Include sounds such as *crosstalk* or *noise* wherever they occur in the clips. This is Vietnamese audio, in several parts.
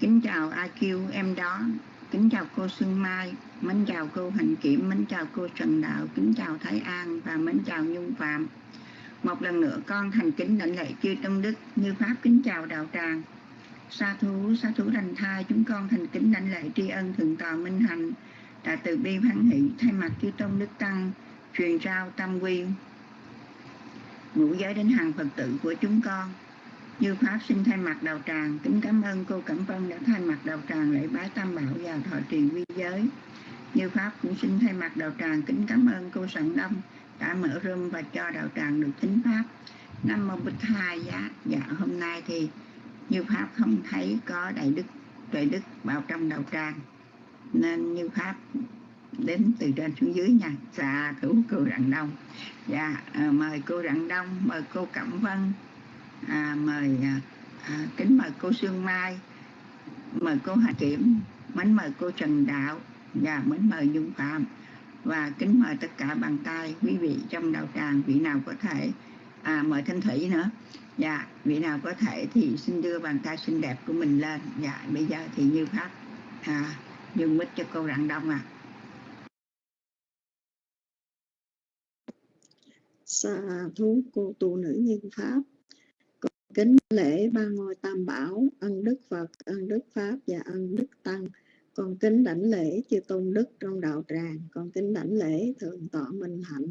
kính chào IQ em đó. Kính chào cô Xuân Mai. Mến chào cô Hành Kiểm. Mến chào cô Trần Đạo. Kính chào Thái An và mến chào Nhung Phạm. Một lần nữa, con thành kính đảnh lễ chư tâm Đức. Như Pháp, kính chào Đạo Tràng. Sa thú sa thú đành thai, chúng con thành kính đảnh lễ tri ân thượng tọa minh hạnh. Đã từ bi hoan hỷ, thay mặt chư tôn đức tăng, truyền trao tâm quy. Ngũ giới đến hàng phật tử của chúng con như pháp xin thay mặt đạo tràng, kính cảm ơn cô cẩm vân đã thay mặt đạo tràng lễ bái tam bảo và thọ trì quy giới. Như pháp cũng xin thay mặt đạo tràng, kính cảm ơn cô sẵn đông đã mở room và cho đạo tràng được thính pháp. Năm mô bích hai giá. Dạ hôm nay thì như pháp không thấy có đại đức, tuệ đức vào trong đạo tràng. Nên như pháp đến từ trên xuống dưới nha. Dạ thủ cô rạng đông. Dạ ờ, mời cô rạng đông, mời cô cẩm vân à, mời à, à, kính mời cô sương mai mời cô hà kiểm mến mời cô trần đạo và mến mời dung phạm. Và kính mời tất cả bàn tay quý vị trong đạo tràng vị nào có thể à, mời thanh thủy nữa. Dạ vị nào có thể thì xin đưa bàn tay xinh đẹp của mình lên. Dạ bây giờ thì như pháp à, dùng mít cho cô rạng đông à sa thú cô tu nữ nhân pháp kính lễ ba ngôi tam bảo, ân đức phật, ân đức pháp và ân đức tăng. Con kính đảnh lễ chư tôn đức trong đạo tràng. Con kính đảnh lễ thượng tọa minh hạnh.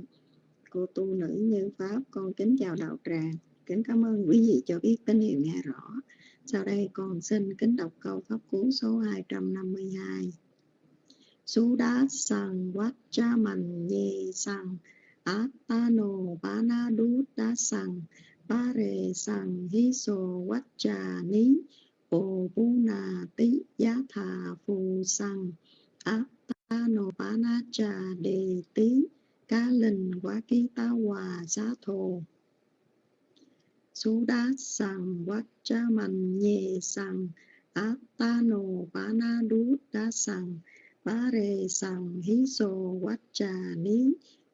Cô tu nữ như pháp, con kính chào đạo tràng. Kính cảm ơn quý vị cho biết tín hiệu nghe rõ. Sau đây con xin kính đọc câu pháp cú số 252 Sú đá sang quát cha mình nhê sang Atano na đú đá sang ta rê sàng hí sô quát trà ní Bồ bú nà tí giá thà phù sằng. Áp ta nô bá bana trà đề tí, Cá linh quá ký ta hòa giá thô Sú đá sang nhẹ cha áp ta nô bá bana đú đá sàng Bá rê sàng hí sô quát trà ní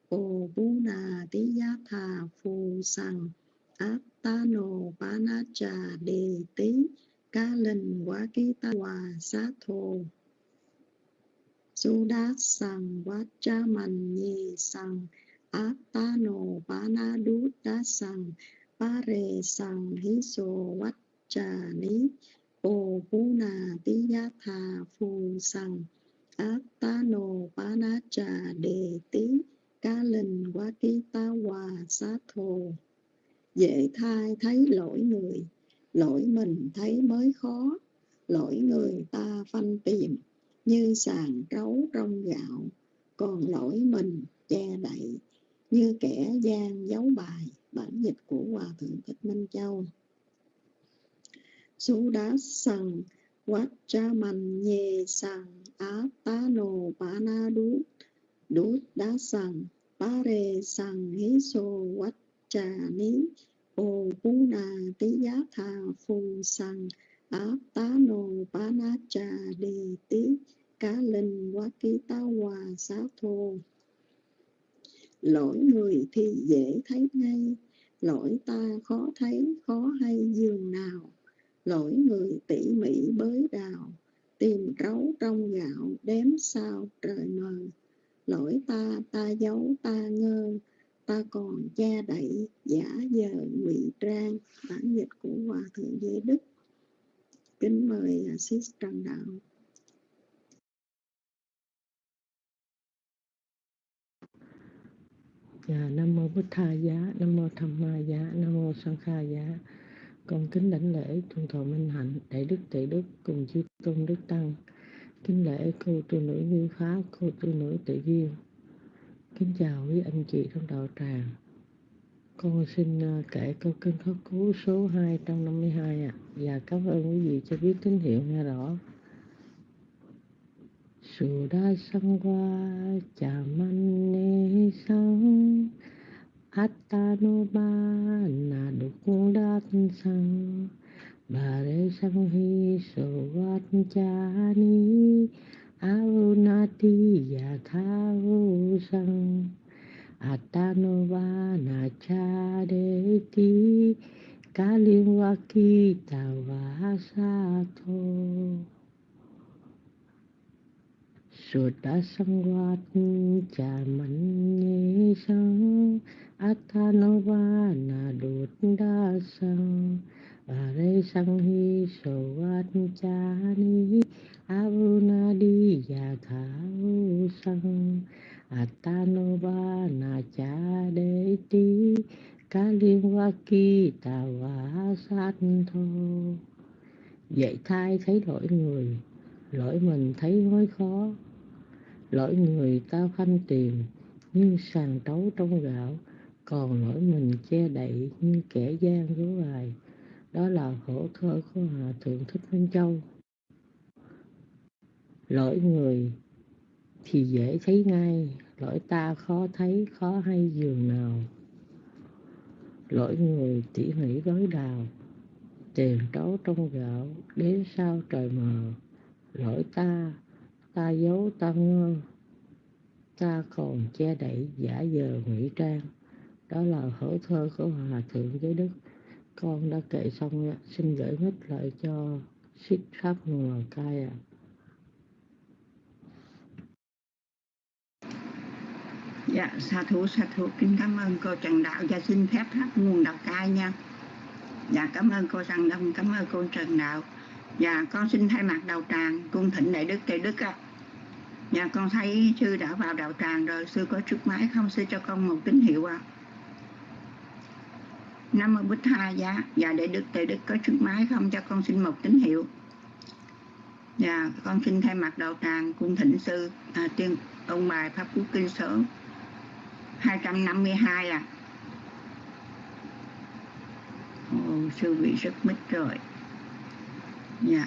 Ô bú nà tí giá thà phù sàng Át ta đề tí ca linh quá ký ta hòa xá thô Su đá sang vát cha mạnh nhê sang Át ta đá sang Bá rê sang hí sô vát cha ní Ô bú nà tí giá thà phù sang Atano Panacha Đề Tí ca Linh Quá Ký ta Hòa Xá Thô Dễ thai thấy lỗi người, Lỗi mình thấy mới khó. Lỗi người ta phanh tìm, Như sàn trấu trong gạo. Còn lỗi mình che đậy, Như kẻ gian giấu bài, Bản dịch của Hòa Thượng Thích Minh Châu. Sú đá sằng Vachaman nhê sang á tá nô bá na đú. Đú đá sang bá rê sang hí sô quát trà ní. Ô cú na tí giá thà phù san á tá nô bá na trà đề tí cá linh quá ký tá hòa xá thô. Lỗi người thì dễ thấy ngay. Lỗi ta khó thấy, khó hay dường nào. Lỗi người tỉ mỉ bới đào. Tìm trấu trong gạo đếm sao trời mờ. Lỗi ta ta giấu, ta ngơ ta còn che đậy giả giờ ngụy trang bản dịch của hòa thượng giới đức kính mời sis trần đạo Dạ, Nam mô Bích Tha Giá, Nam mô Tham Ma Giá, Nam mô Sang Kha Giá. Con kính đảnh lễ Trung Thọ Minh Hạnh, Đại Đức Tệ Đức cùng chư Tôn Đức Tăng. Kính lễ cô tu nữ Như Pháp, cô tu nữ Tự Duyên. Kính chào quý anh chị trong đạo tràng. Con xin ờ, kể câu kinh khóc cứu số 252 ạ. À, và cảm ơn quý vị cho biết tín hiệu nghe rõ. Sù Sudha Sangwa Chamane Sang Attanobana Đục Sang Bare Sang Hi So Wat Chani Arunati Yathavu Sang vát cha ni Arunati Yathao Sang Atanova Nachareti Kalimwaki Tavasato Sutta Sangwat Cha Mạnh Sang Athanova Na Đột Bà rê sang hi so wat cha Avuna đi ya tha sang Athanova na cha đê ti Dạy thai thấy lỗi người, Lỗi mình thấy mới khó. Lỗi người ta khanh tìm, như sàn trấu trong gạo, còn lỗi mình che đậy như kẻ gian dối bài đó là khổ thơ của hòa thượng thích minh châu. Lỗi người thì dễ thấy ngay, lỗi ta khó thấy, khó hay giường nào. Lỗi người tỉ mỉ gói đào tiền trấu trong gạo, đến sao trời mờ. Lỗi ta ta giấu, ta ngơ, ta còn che đậy giả giờ ngụy trang. Đó là khổ thơ của hòa thượng giới đức con đã kể xong ạ xin gửi mít lại cho ship shop ngoài cai à. Dạ, sa thú, sa thú. Kính cảm ơn cô Trần Đạo và xin phép hát nguồn đạo cai nha. Dạ, cảm ơn cô Trần Đông, cảm ơn cô Trần Đạo. Dạ, con xin thay mặt đạo tràng, cung thịnh đại đức, đại đức ạ. À. Dạ, con thấy sư đã vào đạo tràng rồi, sư có trước máy không? Sư cho con một tín hiệu ạ. À. 50 bích tha giá và để đức từ đức có trước máy không? Cho con xin một tín hiệu. Và con xin thay mặt đạo tràng cung thỉnh sư à, tiên ông bài pháp quốc kinh số 252 là Ồ, sư vị rất mít rồi. Dạ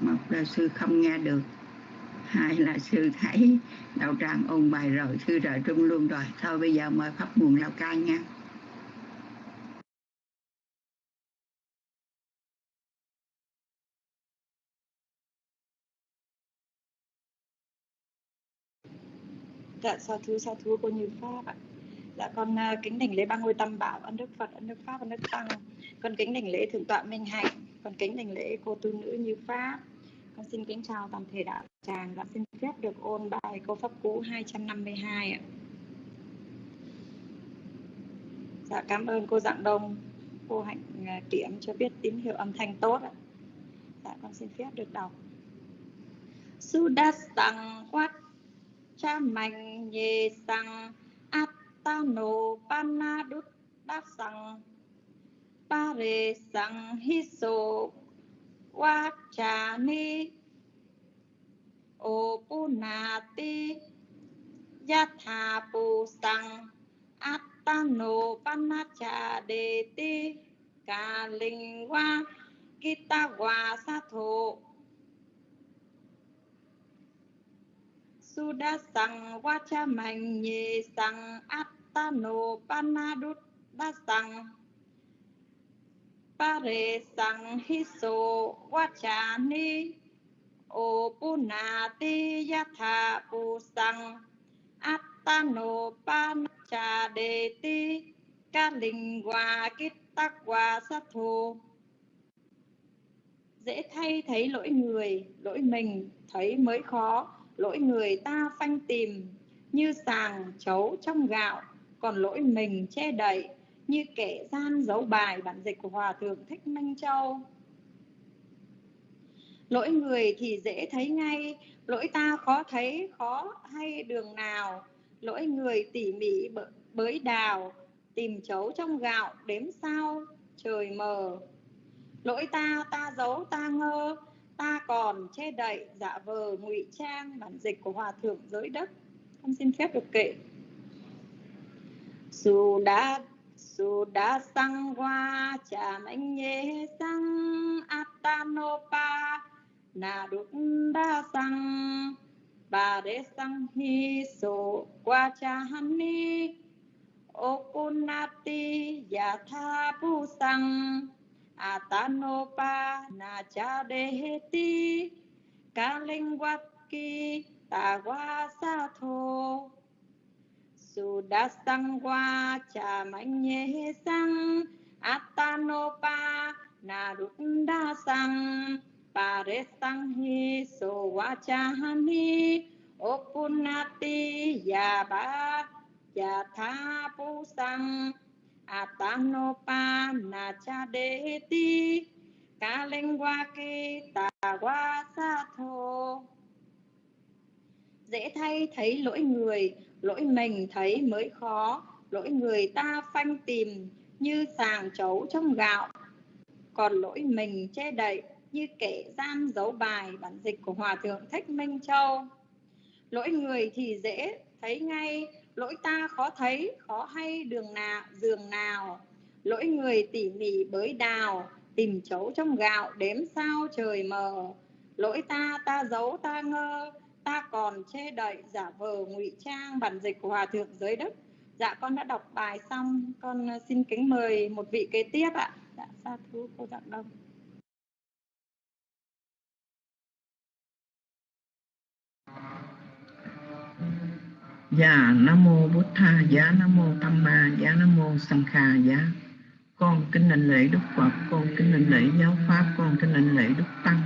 một là sư không nghe được. Hai là sư thấy đạo tràng ông bài rồi sư rời trung luôn rồi. Thôi bây giờ mời pháp nguồn lao cai nha. Dạ sa thú sa thú cô như pháp ạ. Dạ con uh, kính đảnh lễ ba ngôi tam bảo ân đức phật ân đức pháp ân đức tăng. Con kính đảnh lễ thượng tọa minh hạnh. Con kính đảnh lễ cô tu nữ như pháp. Con xin kính chào toàn thể đạo tràng. Và xin phép được ôn bài câu pháp cú 252 ạ. Dạ cảm ơn cô dạng đông. Cô hạnh uh, kiểm cho biết tín hiệu âm thanh tốt ạ. Dạ con xin phép được đọc. Sudastang quát cha mạnh nhì sang. Attano panadut đáp sang pare sang hiso vachani opunati yatha pu sang attano panacha ti. Ca linh hoa kita hoa sa thổ. Suda sang vacha mạnh nhì sang attano panadut đa sang pare sang hiso vacha ni opunati yatha pu sang attano panacha đề ti ca linh hoa kít tắc sát dễ thay thấy lỗi người, lỗi mình, thấy mới khó lỗi người ta phanh tìm, như sàng chấu trong gạo, còn lỗi mình che đậy, như kẻ gian giấu bài bản dịch của hòa thượng thích minh châu. Lỗi người thì dễ thấy ngay, lỗi ta khó thấy, khó hay đường nào. Lỗi người tỉ mỉ bới đào, tìm chấu trong gạo đếm sao, trời mờ. Lỗi ta ta giấu, ta ngơ ta còn che đậy, giả vờ ngụy trang bản dịch của hòa thượng giới đất con xin phép được kệ dù đã dù đã sang hoa chạm anh nhé sang atanopa na đúc đa sang, bà đế sang hi sổ qua cha hani okunati yatha pu sang atanopa na cha deheti kalingwaki tawasatho sudasangwa cha manye sang atanopa na runda sang paresang hi so wachahani opunati tha pu sang. Naruddha Sang Paresang Hi Sowachahani Opunati Yaba Yatha Pusang ta Nachadeti Kalengwaki Tawasato Dễ thay thấy lỗi người, lỗi mình thấy mới khó, lỗi người ta phanh tìm như sàng chấu trong gạo, còn lỗi mình che đậy như kẻ gian giấu bài bản dịch của Hòa Thượng Thích Minh Châu. Lỗi người thì dễ thấy ngay, lỗi ta khó thấy, khó hay đường nào, giường nào. Lỗi người tỉ mỉ bới đào, tìm chấu trong gạo, đếm sao trời mờ. Lỗi ta, ta giấu, ta ngơ, ta còn che đậy, giả vờ ngụy trang bản dịch của Hòa Thượng dưới đất Dạ con đã đọc bài xong, con xin kính mời một vị kế tiếp ạ. Dạ, sa thú cô Dạng Đông. Dạ Nam mô Bút Tha Giá Nam mô Tham Ma Giá Nam mô Sang Kha Giá Con kính đảnh lễ Đức Phật, Con kính đảnh lễ Giáo Pháp, Con kính đảnh lễ Đức Tăng.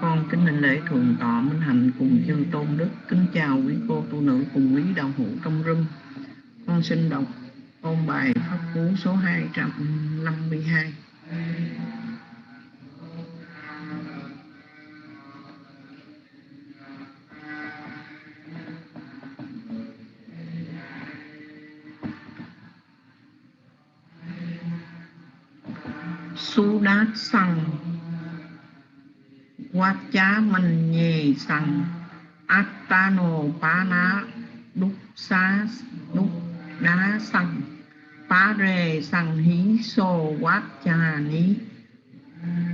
Con kính đảnh lễ Thượng Tọa Minh Hạnh cùng chư Tôn Đức. Kính chào quý cô tu nữ cùng quý đạo hữu trong râm Con xin đọc ôn bài Pháp Cú số 252 su đát sằng. Quát chá mình nhì sang attano pá ná, đúc xá, đúc đá sằng. Pá rề sằng hí sô quát chà ní.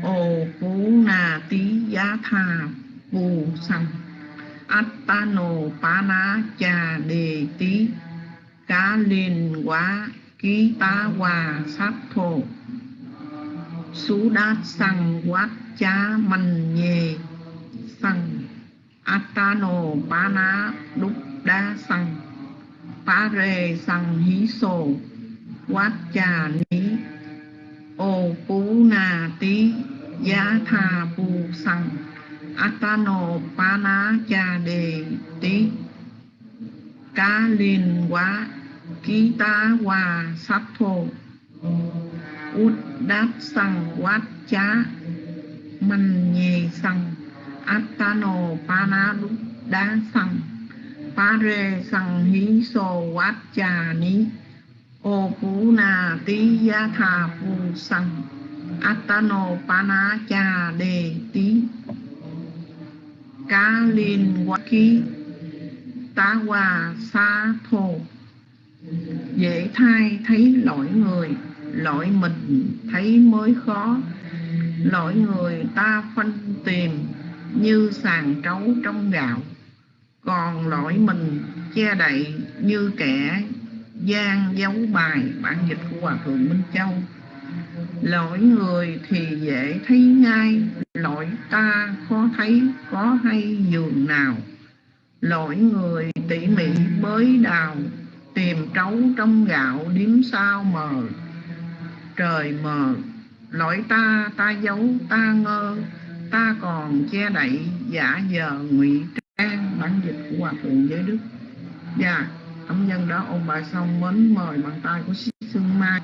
Ô phú na tí giá tha phù sang attano pá ná chà đề tí. Cá liền quá ký tá hòa sát thuộc sú đa sang quát cha man nhê sang atano bana đúc đa sang pa rê sang hí sô quát cha ní ô phú na tí giá tha pu sang atano bana cha đề tí cá liền quá ký tá hòa sát thô út đát sang quát chá. Man nhê sang atano pana đúc đá sang pare sang hí so quát chà ní. Ô phú na tí gia thà phu sang atano pana chà đề tí. Cá liên quá khí tá hòa xa thổ dễ thai thấy lỗi người lỗi mình thấy mới khó. Lỗi người ta phân tìm như sàn trấu trong gạo. Còn lỗi mình che đậy như kẻ gian giấu bài bản dịch của hòa thượng minh châu. Lỗi người thì dễ thấy ngay, lỗi ta khó thấy, có hay giường nào. Lỗi người tỉ mỉ bới đào, tìm trấu trong gạo điếm sao mờ trời mờ lỗi ta ta giấu, ta ngơ, ta còn che đậy giả giờ ngụy trang bản dịch của hòa thượng giới đức. Dạ âm nhân đó ông bà xong, mến mời bàn tay của sĩ Sương Mai.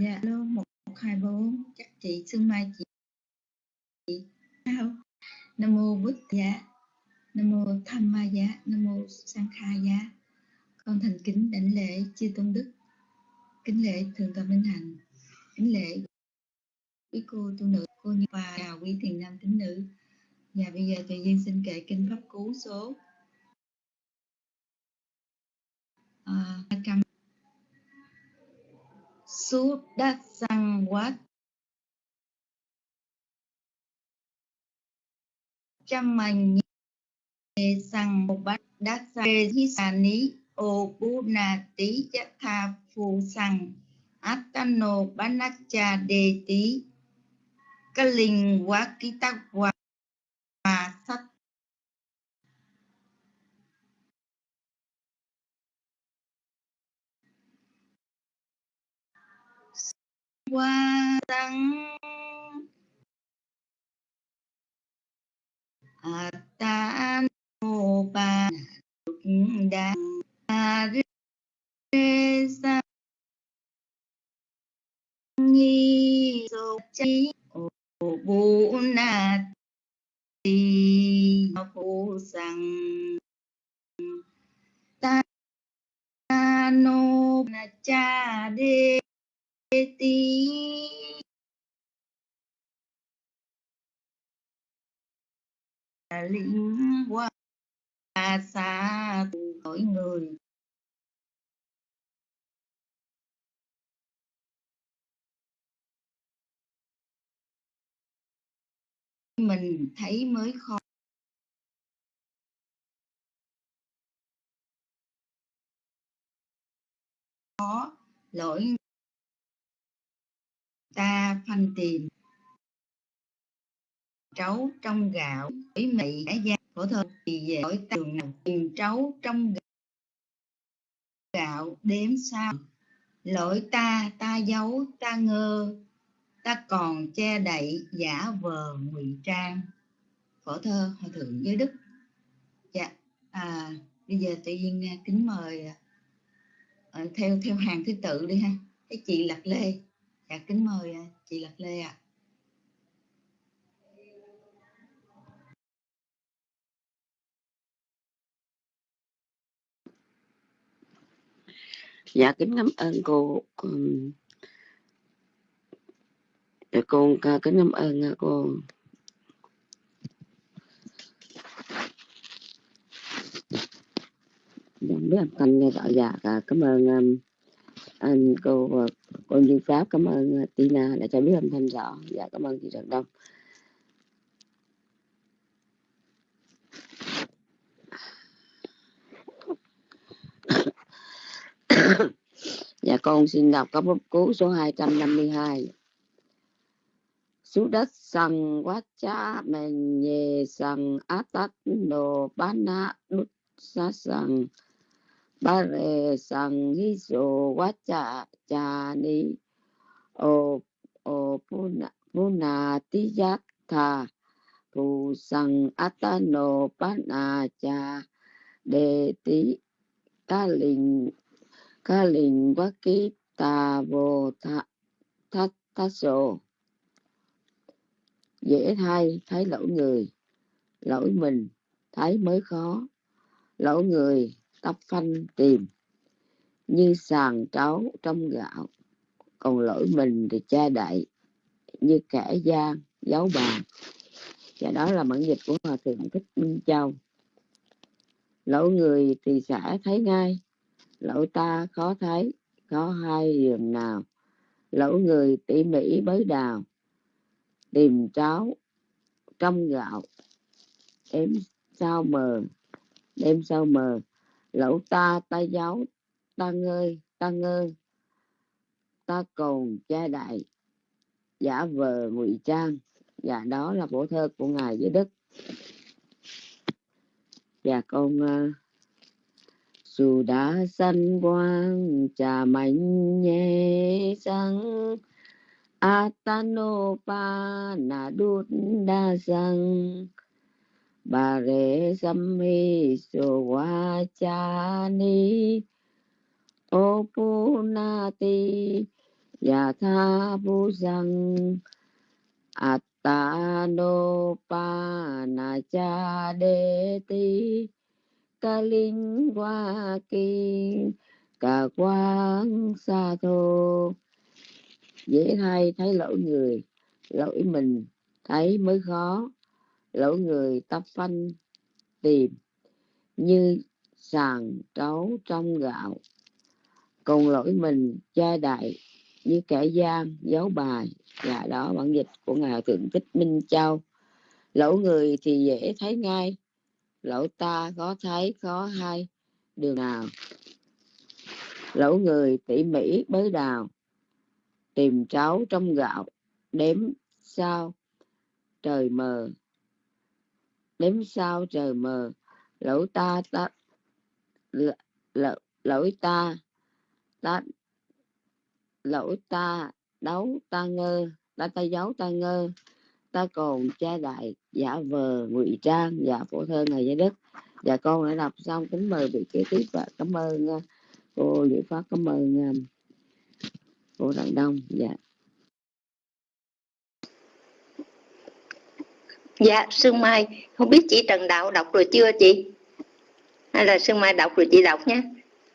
Dạ, alo, một hai bốn. Chắc chị Xuân Mai chị. Dạ, chị sao? Nam mô bức dạ, Nam mô Tham Ma giá Nam mô Sang Kha giá Con thành kính đảnh lễ chư tôn đức, kính lễ thượng tọa minh hạnh, kính lễ quý cô tu nữ, cô như và chào quý thiền nam tín nữ. Và bây giờ tự duyên xin kể kinh pháp cú số à, 200 Sút đát sang quát trăm mình sang một bát đát sang hi sa ní ô bu na tí tha phu sang atano banacha đề tí. Ca linh ký tắc hòa sát qua tăng à, ta mô ba đa rê sa ni so chi ô bu na ti phu sang ta nô na cha đê ti linh qua xa mỗi người. Mình thấy mới khó khó. Lỗi ta phanh tìm. Trấu trong gạo ý mị đã gia phổ thơ thì về hỏi tường nào tìm trấu trong gạo gạo đếm sao? Lỗi ta ta giấu ta ngơ ta còn che đậy giả vờ ngụy trang. Phổ thơ hòa thượng giới đức. Dạ à, bây giờ tự nhiên à, kính mời à, ờ, theo theo hàng thứ tự đi ha. Cái chị lạc lê dạ kính mời à, chị lạc lê ạ. À. dạ kính cảm ơn cô để dạ, cô à, kính cảm ơn à, cô. Dạ, biết âm thanh nghe rõ dạ cảm ơn anh cô ờ, cô Như Pháp, cảm ơn ờ, Tina đã cho biết âm thanh rõ. Dạ cảm ơn chị rất đông. Dạ con xin đọc các bút cứu số 252 Sú đất sân quá cha men nhê tắt đồ bán nát đút sa sân ba rê sang hi so quá cha cha ni o o puna puna ti yak tha phù sang atano bana cha. Đề tí, ca linh ca linh quá ký tà vô tha thắt thắt sổ. Dễ thay, thấy lỗi người, lỗi mình, thấy mới khó. Lỗi người tóc phanh tìm như sàn trấu trong gạo. Còn lỗi mình thì cha đậy như kẻ gian, giấu bàn và đó là bản dịch của hòa thượng thích minh châu. Lỗi người thì sẽ thấy ngay, lỗi ta khó thấy có hai giường nào. Lỗi người tỉ mỉ bới đào, tìm cháo trong gạo. Đêm sao mờ, đêm sao mờ lẩu ta ta giáo ta ngơi ta ngơ. Ta cồn cha đại giả vờ ngụy trang. Và đó là bộ thơ của ngài với đức và con uh, dù đã sanh quang trà mạnh nhẹ sang Atanopa na đút đa sang bà rê sâm mi sô wa cha ni. Ô pu na ti ya tha bu sang Atanopa na cha de ti. Ca linh qua kinh cả quang sa thô. Dễ thay thấy lỗi người, lỗi mình, thấy mới khó lỗi người tóc phanh tìm như sàn trấu trong gạo, còn lỗi mình cha đại như kẻ gian giấu bài. Và đó, bản dịch của ngài thượng tích minh châu. Lỗ người thì dễ thấy ngay lỗ ta có thấy, khó hay. Đường nào? Lỗ người tỉ mỉ bới đào, tìm cháu trong gạo, đếm sao trời mờ đếm sao trời mờ lỗ ta ta lỗ, lỗi ta ta lỗi ta đấu ta ngơ ta ta giấu ta ngơ. Ta còn cha đại giả vờ ngụy trang giả phổ thơ ngày giới đất. Và con đã đọc xong kính mời vị kế tiếp và cảm ơn à, cô Diệu Pháp cảm ơn à, cô Đặng Đông. Dạ. Dạ, Sương Mai, không biết chị Trần Đạo đọc rồi chưa chị? Hay là Sương Mai đọc rồi chị đọc nhé.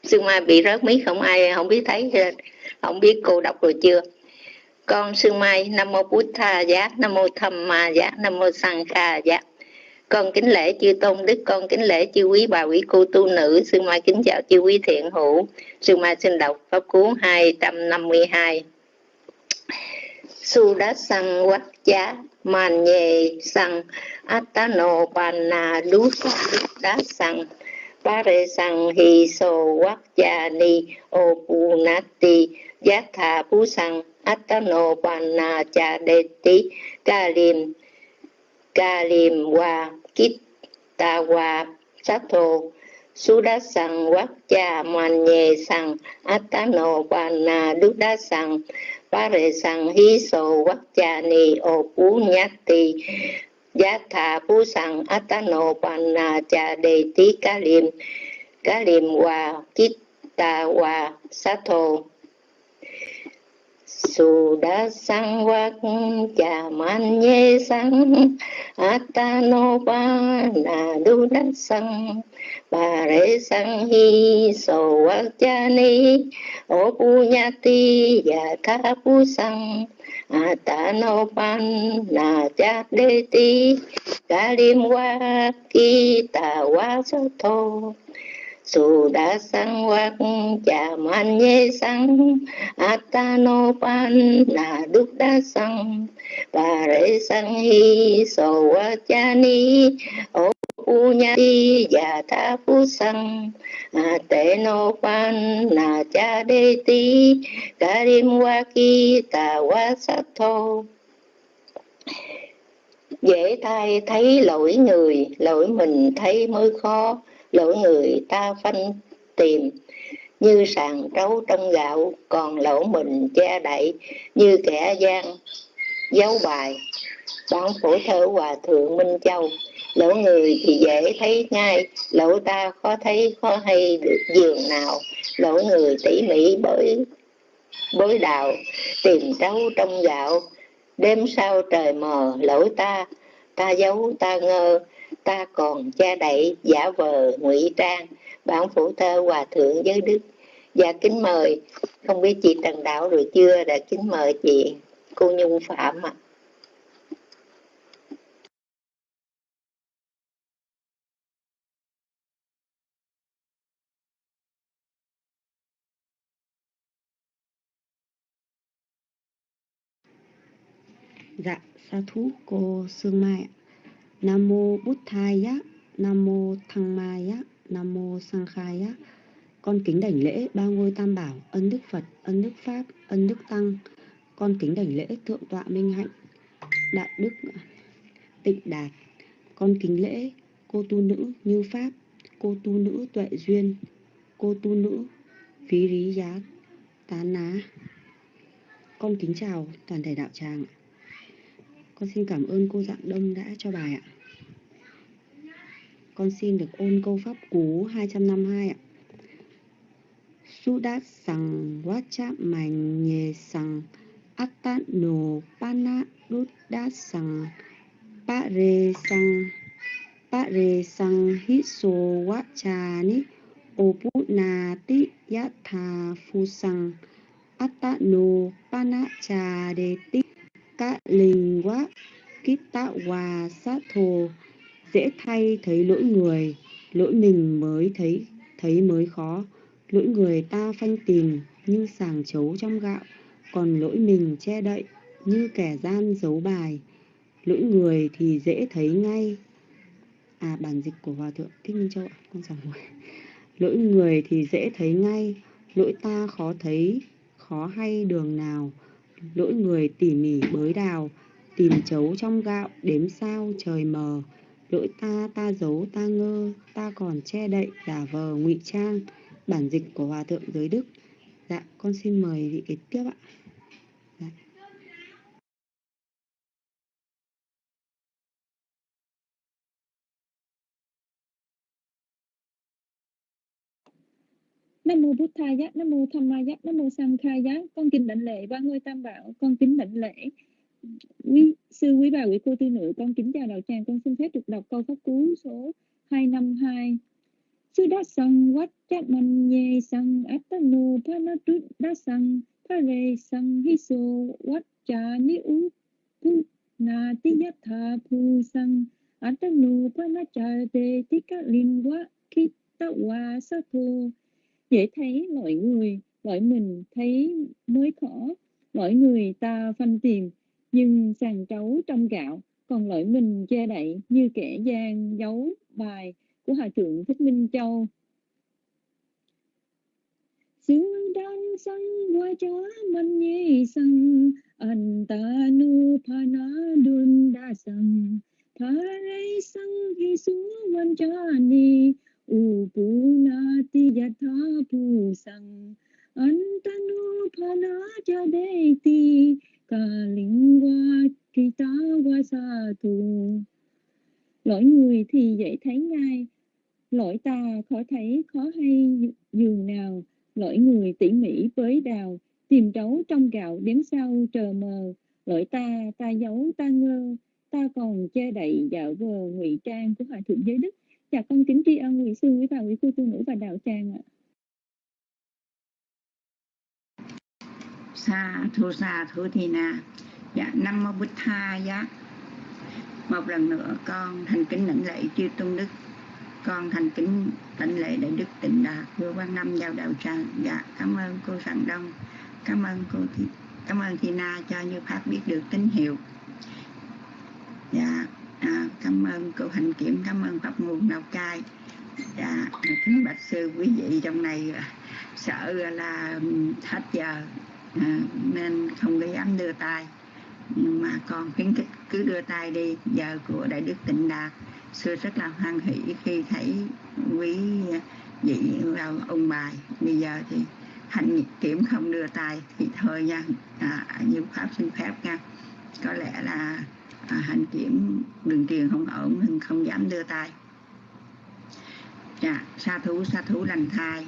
Sương Mai bị rớt mí không ai không biết thấy không biết cô đọc rồi chưa. Con Sương Mai Nam mô Bút Tha giá, Nam mô Tham Ma giá, Nam mô Sang Kha giá. Con kính lễ chư tôn đức, con kính lễ chư quý bà quý cô tu nữ, Sương Mai kính chào chư quý thiện hữu. Sương Mai xin đọc pháp cú 252. Su đá sang quát giá man nhề sang atano panna du đá sang pare sang hi so wak cha ni, o pu giác thà phú sang atano panna cha đề ti ca lim ca wa kit ta wa sát thô su đá sang wak cha man nhề sang atano panna du đá sang pare sang hi so vắc cha ni o pu ti giá thà phú sang atano panna cha đề tí cá liêm cá liêm hòa kít ta hòa sát thô su đa sang wak cha man ye sang. Atano na du đa sang. Bà rễ sang hi so wak cha ni. O pu nhati ya tha pu sang. Atano panna cha đề ti. Ka lim wa ki ta wa sa thô su đa sang wak cha man ye sang atano panna đúc đa sang bà rễ sang hi so wa cha ni o u nha ti ya tha phu sang a te no pan na cha de ti karim wa ki ta wa sa thô. Dễ thay thấy lỗi người, lỗi mình thấy mới khó lỗ người ta phanh tìm, như sàn trấu trong gạo, còn lỗ mình che đậy như kẻ gian dấu bài. Bản phổ thơ hòa thượng minh châu lỗ người thì dễ thấy ngay, lỗ ta khó thấy khó hay được giường nào. Lỗ người tỉ mỉ bởi, bối đào tìm trấu trong gạo. Đêm sau trời mờ, lỗ ta ta giấu, ta ngơ ta còn che đậy giả vờ ngụy trang bản phủ thơ hòa thượng giới đức và kính mời không biết chị trần đạo rồi chưa đã kính mời chị cô nhung phạm ạ à. Dạ, sa thú cô Sương Mai ạ. Nam mô Bút Thầy Nam mô Thăng Mai Giá, Nam mô Sang Khai Giá. Con kính đảnh lễ ba ngôi tam bảo, ân đức Phật, ân đức Pháp, ân đức Tăng. Con kính đảnh lễ thượng tọa minh hạnh, đại đức tịnh đạt. Con kính lễ cô tu nữ như Pháp, cô tu nữ tuệ duyên, cô tu nữ phí Lý giá tán ná. Con kính chào toàn thể đạo tràng. Con xin cảm ơn cô Dạng Đông đã cho bài ạ. Con xin được ôn câu pháp cú 252 ạ. Su đát sằng vát chát mảnh, nhề pana đút đát pare Pa pare sang Pa rê sằng. Hít vát ni Ô ti phu sang atano pana cha đề ti Cá linh quá, Kít tạ hòa sát thù. Dễ thay thấy lỗi người, Lỗi mình mới thấy thấy mới khó. Lỗi người ta phanh tìm Như sàng chấu trong gạo, còn lỗi mình che đậy như kẻ gian giấu bài. Lỗi người thì dễ thấy ngay. À bản dịch của hòa thượng thích minh châu ạ, con chào mời lỗi người thì dễ thấy ngay. Lỗi ta khó thấy, khó hay đường nào. Lỗi người tỉ mỉ bới đào, tìm chấu trong gạo đếm sao trời mờ lỗi ta ta giấu ta ngơ ta còn che đậy giả vờ ngụy trang bản dịch của hòa thượng giới đức. Dạ con xin mời vị kế tiếp ạ. Dạ. Nam mô Bụt Thầy Nam mô Tham Ma Nam mô Sang Khai Con kính đảnh lễ ba ngôi tam bảo, con kính đảnh lễ quý sư quý bà quý cô tư nữ, con kính chào đạo tràng, con xin phép được đọc câu pháp cú số 252. Sư đa sang quát chát man nhê sang atanu panatu đá sang pare sang hisu quát cha ni u pu na ti yatha pu sang atanu panacha quá khi ta qua sa thô dễ thấy mọi người mọi mình thấy mới khó mọi người ta phân tìm nhưng sàn trấu trong gạo còn lợi mình che đậy như kẻ gian giấu bài của hòa thượng thích minh châu. Xứ đan sang qua chó man nhi sang an ta nu pa na dun đa sang tha rei sang hi su văn cha ni upuna ti ya tha pu sang antanu phala cha deti kalingwa kita wasatu lỗi người thì dễ thấy ngay lỗi ta khó thấy khó hay giường nào. Lỗi người tỉ mỉ với đào tìm trấu trong gạo đếm sau trờ mờ. Lỗi ta ta giấu ta ngơ ta còn che đậy dạo vờ ngụy trang của hòa thượng giới đức. Dạ con kính tri ân quý sư, quý bà, quý cô tu nữ và đạo tràng ạ. Sa thu sa thu thi na. Dạ Nam Mô bích Tha Giá. Một lần nữa con thành kính lãnh lễ chư tôn đức. Con thành kính lãnh lễ đại đức tịnh đạt vua quan năm giao đạo tràng. Dạ cảm ơn cô Sẵn Đông. Cảm ơn cô Thị, cảm ơn Thi Na cho như Pháp biết được tín hiệu. Dạ à, cảm ơn cô hành kiểm cảm ơn pháp nguồn lào cai dạ kính bạch sư quý vị trong này sợ là hết giờ à, nên không có dám đưa tay. Nhưng mà con khuyến khích cứ đưa tay đi giờ của đại đức tịnh đạt. Xưa rất là hoan hỷ khi thấy quý vị vào ông bài. Bây giờ thì hành kiểm không đưa tay thì thôi nha. À, như pháp xin phép nha. Có lẽ là à, hành kiểm đường truyền không ổn nên không dám đưa tay. Dạ sa thú sa thú lành thai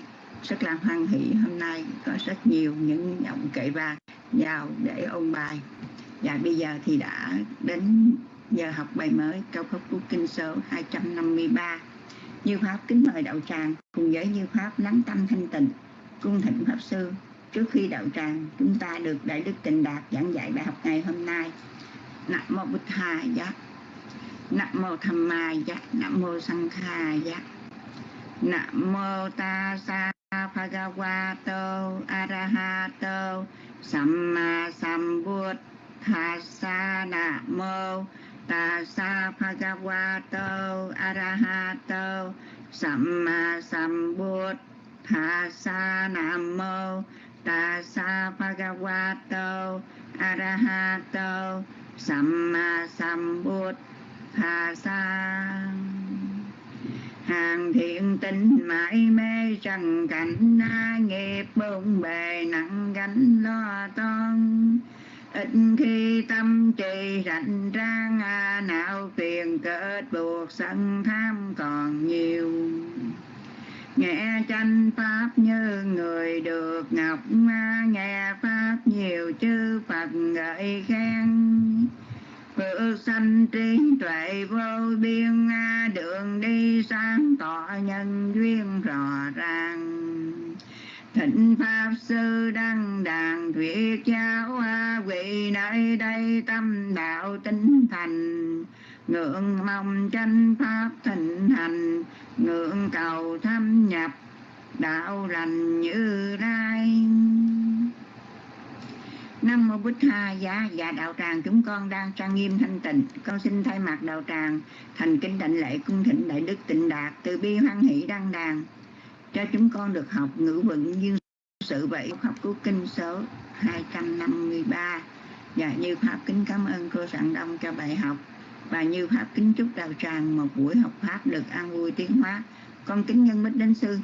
rất là hoan hỷ hôm nay có rất nhiều những giọng kệ vàng vào để ôn bài. Và bây giờ thì đã đến giờ học bài mới câu pháp cú kinh số 253 như pháp kính mời đạo tràng cùng với như pháp lắng tâm thanh tịnh, cung thỉnh pháp sư. Trước khi đạo tràng, chúng ta được đại đức tịnh đạt giảng dạy bài học ngày hôm nay. Nam mô Bụt giá, Nam mô Tham Ma giá, Nam mô Sang Kha giá, Nam mô Ta Sa Bhagavato Arahato Samma Sambuddhassa Nam mô Ta Bhagavato Arahato Samma Sambuddhassa Nam mô Ta Bhagavato Arahato Samma Sambuddhasa Hàng thiện tinh mãi mê trần cảnh na nghiệp bụng bề nặng gánh lo toan. Ít khi tâm trì rảnh rang à, não phiền kết buộc sân tham còn nhiều. Nghe tranh pháp như người được ngọc nghe pháp nhiều chư phật gợi khen. Phước sanh trí tuệ vô biên Đường đi sáng tỏ nhân duyên rõ ràng. Thịnh Pháp Sư Đăng Đàn Thuyết Giáo Vị nơi đây tâm đạo tinh thành. Ngưỡng mong tranh Pháp thịnh hành, Ngưỡng cầu thâm nhập, đạo lành như lai. Nam mô Bích Tha giá và đạo tràng, chúng con đang trang nghiêm thanh tịnh. Con xin thay mặt đạo tràng, thành kính đảnh lễ cung thịnh đại đức tịnh đạt từ bi hoan hỷ đăng đàn cho chúng con được học ngữ vựng như sự vậy. Học của kinh số 253 và dạ như pháp kính cảm ơn cô sẵn đông cho bài học. Và như pháp kính chúc đạo tràng một buổi học pháp được an vui tiến hóa. Con kính nhân bích đến sư.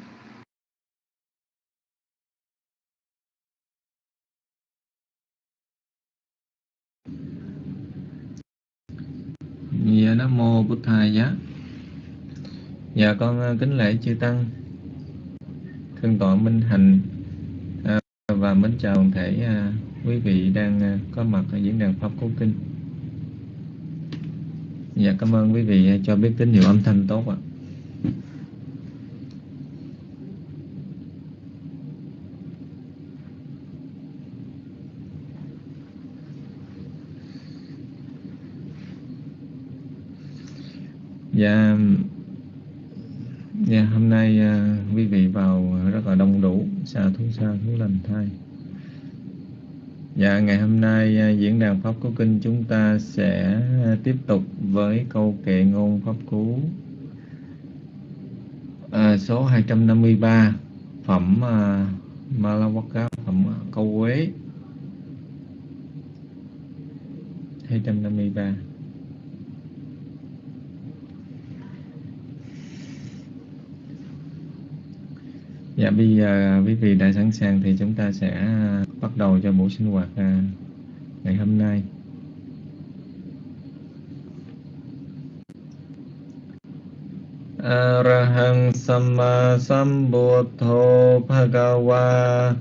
Nam Mô Bụt Thầy Giá. Dạ con ờ, kính lễ chư Tăng. Thương tọa Minh Hành à, Và mến chào toàn thể à, quý vị đang à, có mặt ở diễn đàn Pháp Cố Kinh. Dạ cảm ơn quý vị à, cho biết tín hiệu âm thanh tốt ạ. Dạ Dạ hôm nay uh, quý vị vào rất là đông đủ xa thú xa thú lành thai. Dạ ngày hôm nay uh, diễn đàn Pháp Cú Kinh chúng ta sẽ uh, tiếp tục với câu kệ ngôn Pháp Cú. Uh, số 253 phẩm uh, Malawaka phẩm uh, câu Quế 253 Dạ bây giờ quý vị đã sẵn sàng thì chúng ta sẽ à, bắt đầu cho buổi sinh hoạt à, ngày hôm nay. Arahang Samma Sambuddho Bhagava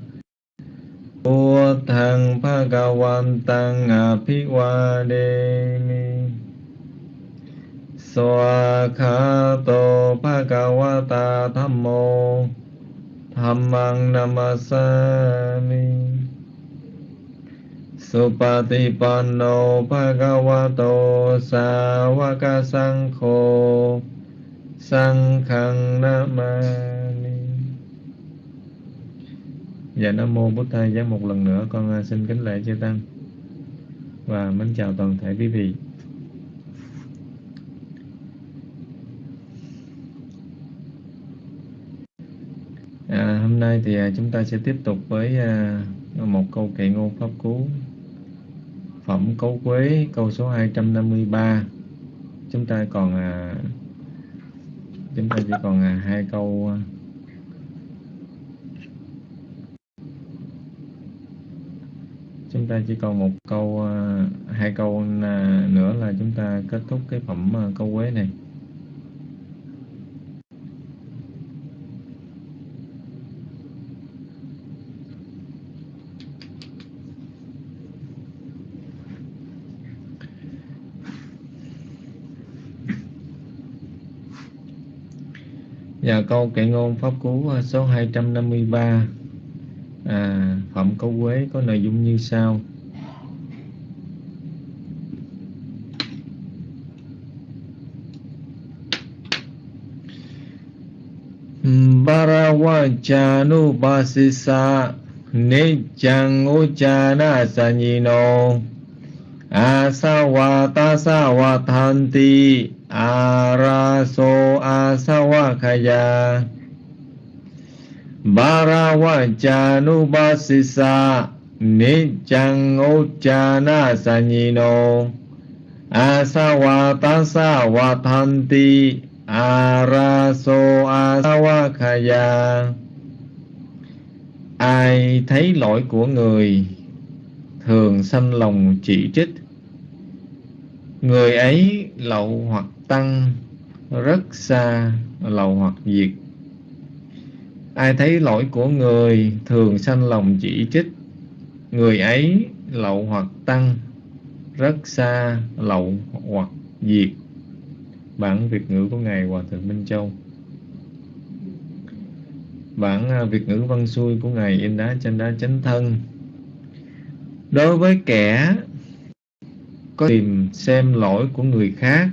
Buddhang Bhagavantang Abhivademi Swakato Bhagavata thammo. Dhammang namasami. Supatipanno bhagavato sāvaka sankho Saṅkhang namani. Dạ Nam Mô Bút Thầy Giá một lần nữa. Con à, xin kính lễ chư Tăng. Và mến chào toàn thể quý vị À, hôm nay thì à, chúng ta sẽ tiếp tục với à, một câu kệ ngôn pháp cú. Phẩm cấu quế, câu số 253 chúng ta còn à, chúng ta chỉ còn hai câu chúng ta chỉ còn một câu hai câu nữa là chúng ta kết thúc cái phẩm câu quế này Và câu kệ ngôn Pháp Cú à, số 253 à, Phẩm Câu Quế có nội dung như sau. Barawachanubasisa Nijang Uchana Sanyino Asawatasawatanti อาราโซอาสวะขยาบาราวจานุบาสิสานิจังโอจานาสัญญิโนอาสวะตัสสาวะทันติอาราโซอาสวะขยา ai thấy lỗi của người thường sanh lòng chỉ trích người ấy lậu hoặc tăng rất xa lậu hoặc diệt. Ai thấy lỗi của người thường sanh lòng chỉ trích. Người ấy lậu hoặc tăng rất xa lậu hoặc diệt. Bản việt ngữ của ngài hòa thượng minh châu. Bản à, việt ngữ văn xuôi của ngài in đá trên đá chánh thân. Đối với kẻ có tìm xem lỗi của người khác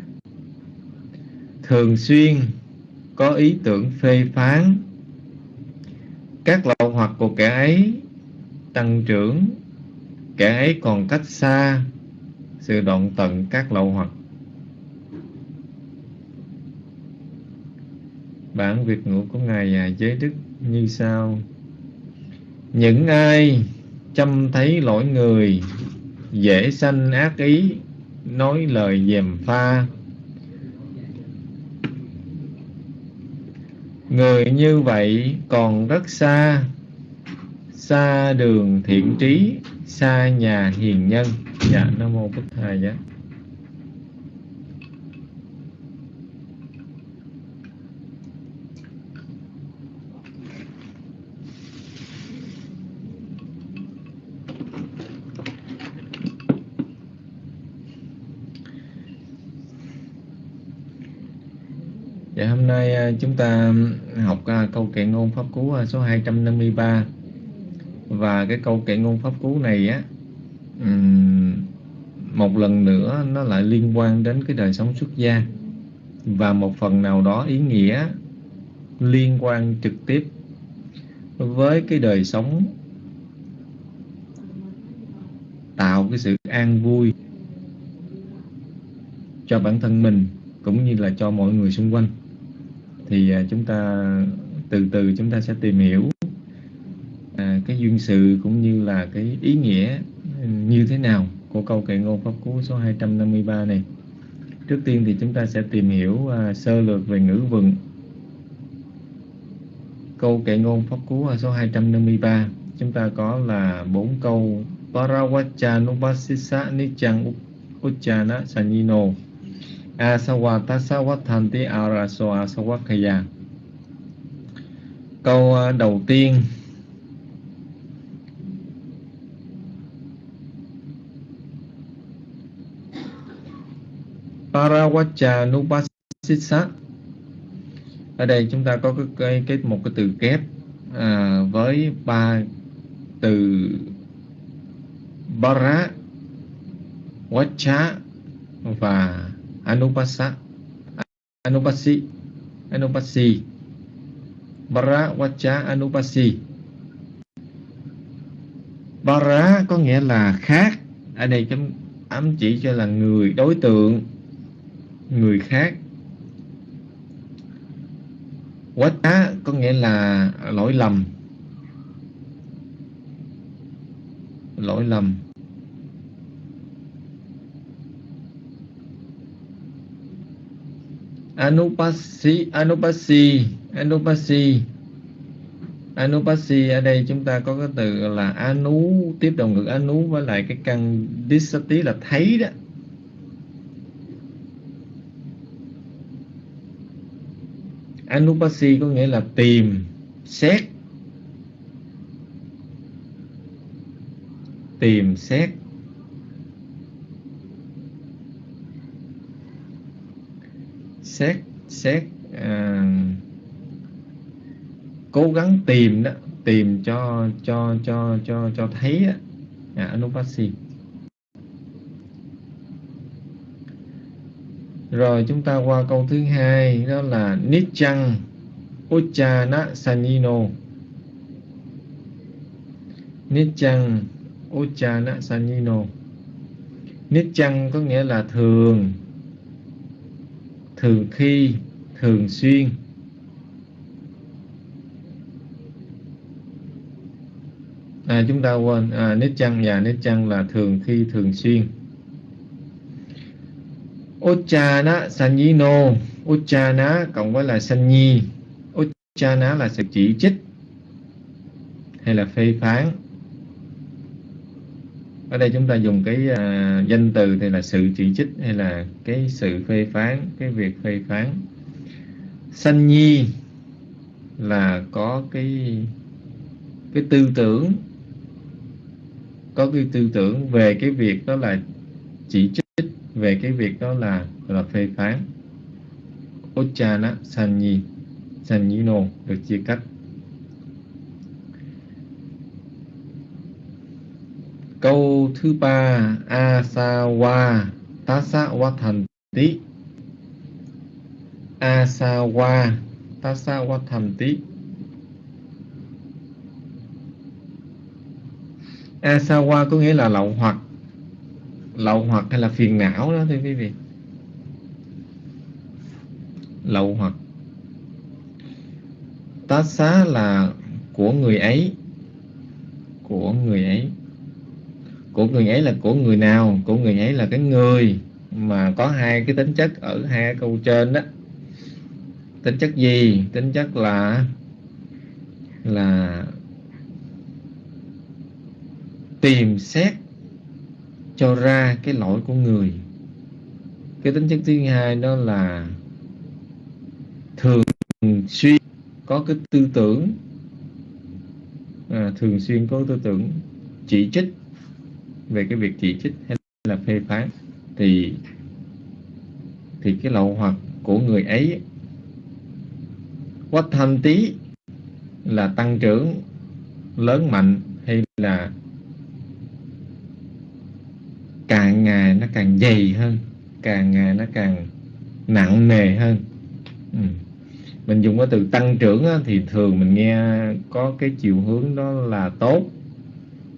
thường xuyên có ý tưởng phê phán. Các lậu hoặc của kẻ ấy tăng trưởng kẻ ấy còn cách xa sự đoạn tận các lậu hoặc. Bản việt ngữ của ngài à, giới đức như sau. Những ai chăm thấy lỗi người dễ sanh ác ý nói lời dèm pha. Người như vậy còn rất xa. Xa đường thiện trí, xa nhà hiền nhân. Dạ nam mô Bức thầy giá Dạ hôm nay à, chúng ta học à, câu kệ ngôn pháp cú à, số 253 và cái câu kệ ngôn pháp cú này á một lần nữa nó lại liên quan đến cái đời sống xuất gia. Và một phần nào đó ý nghĩa liên quan trực tiếp với cái đời sống tạo cái sự an vui cho bản thân mình cũng như là cho mọi người xung quanh thì à, chúng ta từ từ chúng ta sẽ tìm hiểu à, cái duyên sự cũng như là cái ý nghĩa ừ, như thế nào của câu kệ ngôn pháp cú số 253 này. Trước tiên thì chúng ta sẽ tìm hiểu à, sơ lược về ngữ vựng. Câu kệ ngôn pháp cú số 253 chúng ta có là bốn câu Parawachanupasisa Nichang Uchana Sanino Asawatasawatanti Araso Asawakaya Câu à, đầu tiên. Parawachanupasisa Ở đây chúng ta có cái, cái, cái một cái từ kép à, với ba từ Bara, Vacha và Anupasa, Anupasi Anupasi. Bara Vacha Anupasi. Bara có nghĩa là khác. Ở đây chấm ám chỉ cho là người, đối tượng, Người khác. Vacha có nghĩa là lỗi lầm. Lỗi lầm. Anupasi Anupasi Anupasi Anupasi ở đây chúng ta có cái từ là anu, tiếp đồng ngữ anu với lại cái căn disati là thấy đó. Anupasi có nghĩa là tìm, xét. Tìm, xét. Xét xét à, cố gắng tìm đó tìm cho cho cho cho cho thấy á. Dạ, à, anupasi rồi chúng ta qua câu thứ hai đó là nichang uchana sanino. Nichang uchana sanino. Nichang có nghĩa là thường thường khi thường xuyên. À, chúng ta quên à, nết chăng và nếp chăng dạ, là thường khi thường xuyên. Uchana Sanyino. Uchana cộng với là Sanyi. Uchana là sự chỉ trích hay là phê phán ở đây chúng ta dùng cái à, danh từ thì là sự chỉ trích hay là cái sự phê phán cái việc phê phán. Sanh nhi là có cái cái tư tưởng có cái tư tưởng về cái việc đó là chỉ trích về cái việc đó là là phê phán. Ochana Sanyi Sanyino được chia cách Câu thứ ba Asawa Tasawathanti Asawa Tasawathanti asawa có nghĩa là lậu hoặc. Lậu hoặc hay là phiền não đó, thưa quý vị. Lậu hoặc. Tá xá là của người ấy. Của người ấy của người ấy là của người nào của người ấy là cái người mà có hai cái tính chất ở hai câu trên đó. Tính chất gì? Tính chất là là tìm xét cho ra cái lỗi của người. Cái tính chất thứ hai đó là thường xuyên có cái tư tưởng. À, thường xuyên có tư tưởng chỉ trích về cái việc chỉ trích hay là phê phán thì thì cái lậu hoặc của người ấy quá thanh tí là tăng trưởng lớn mạnh hay là càng ngày nó càng dày hơn càng ngày nó càng nặng nề hơn ừ. mình dùng cái từ tăng trưởng á, thì thường mình nghe có cái chiều hướng đó là tốt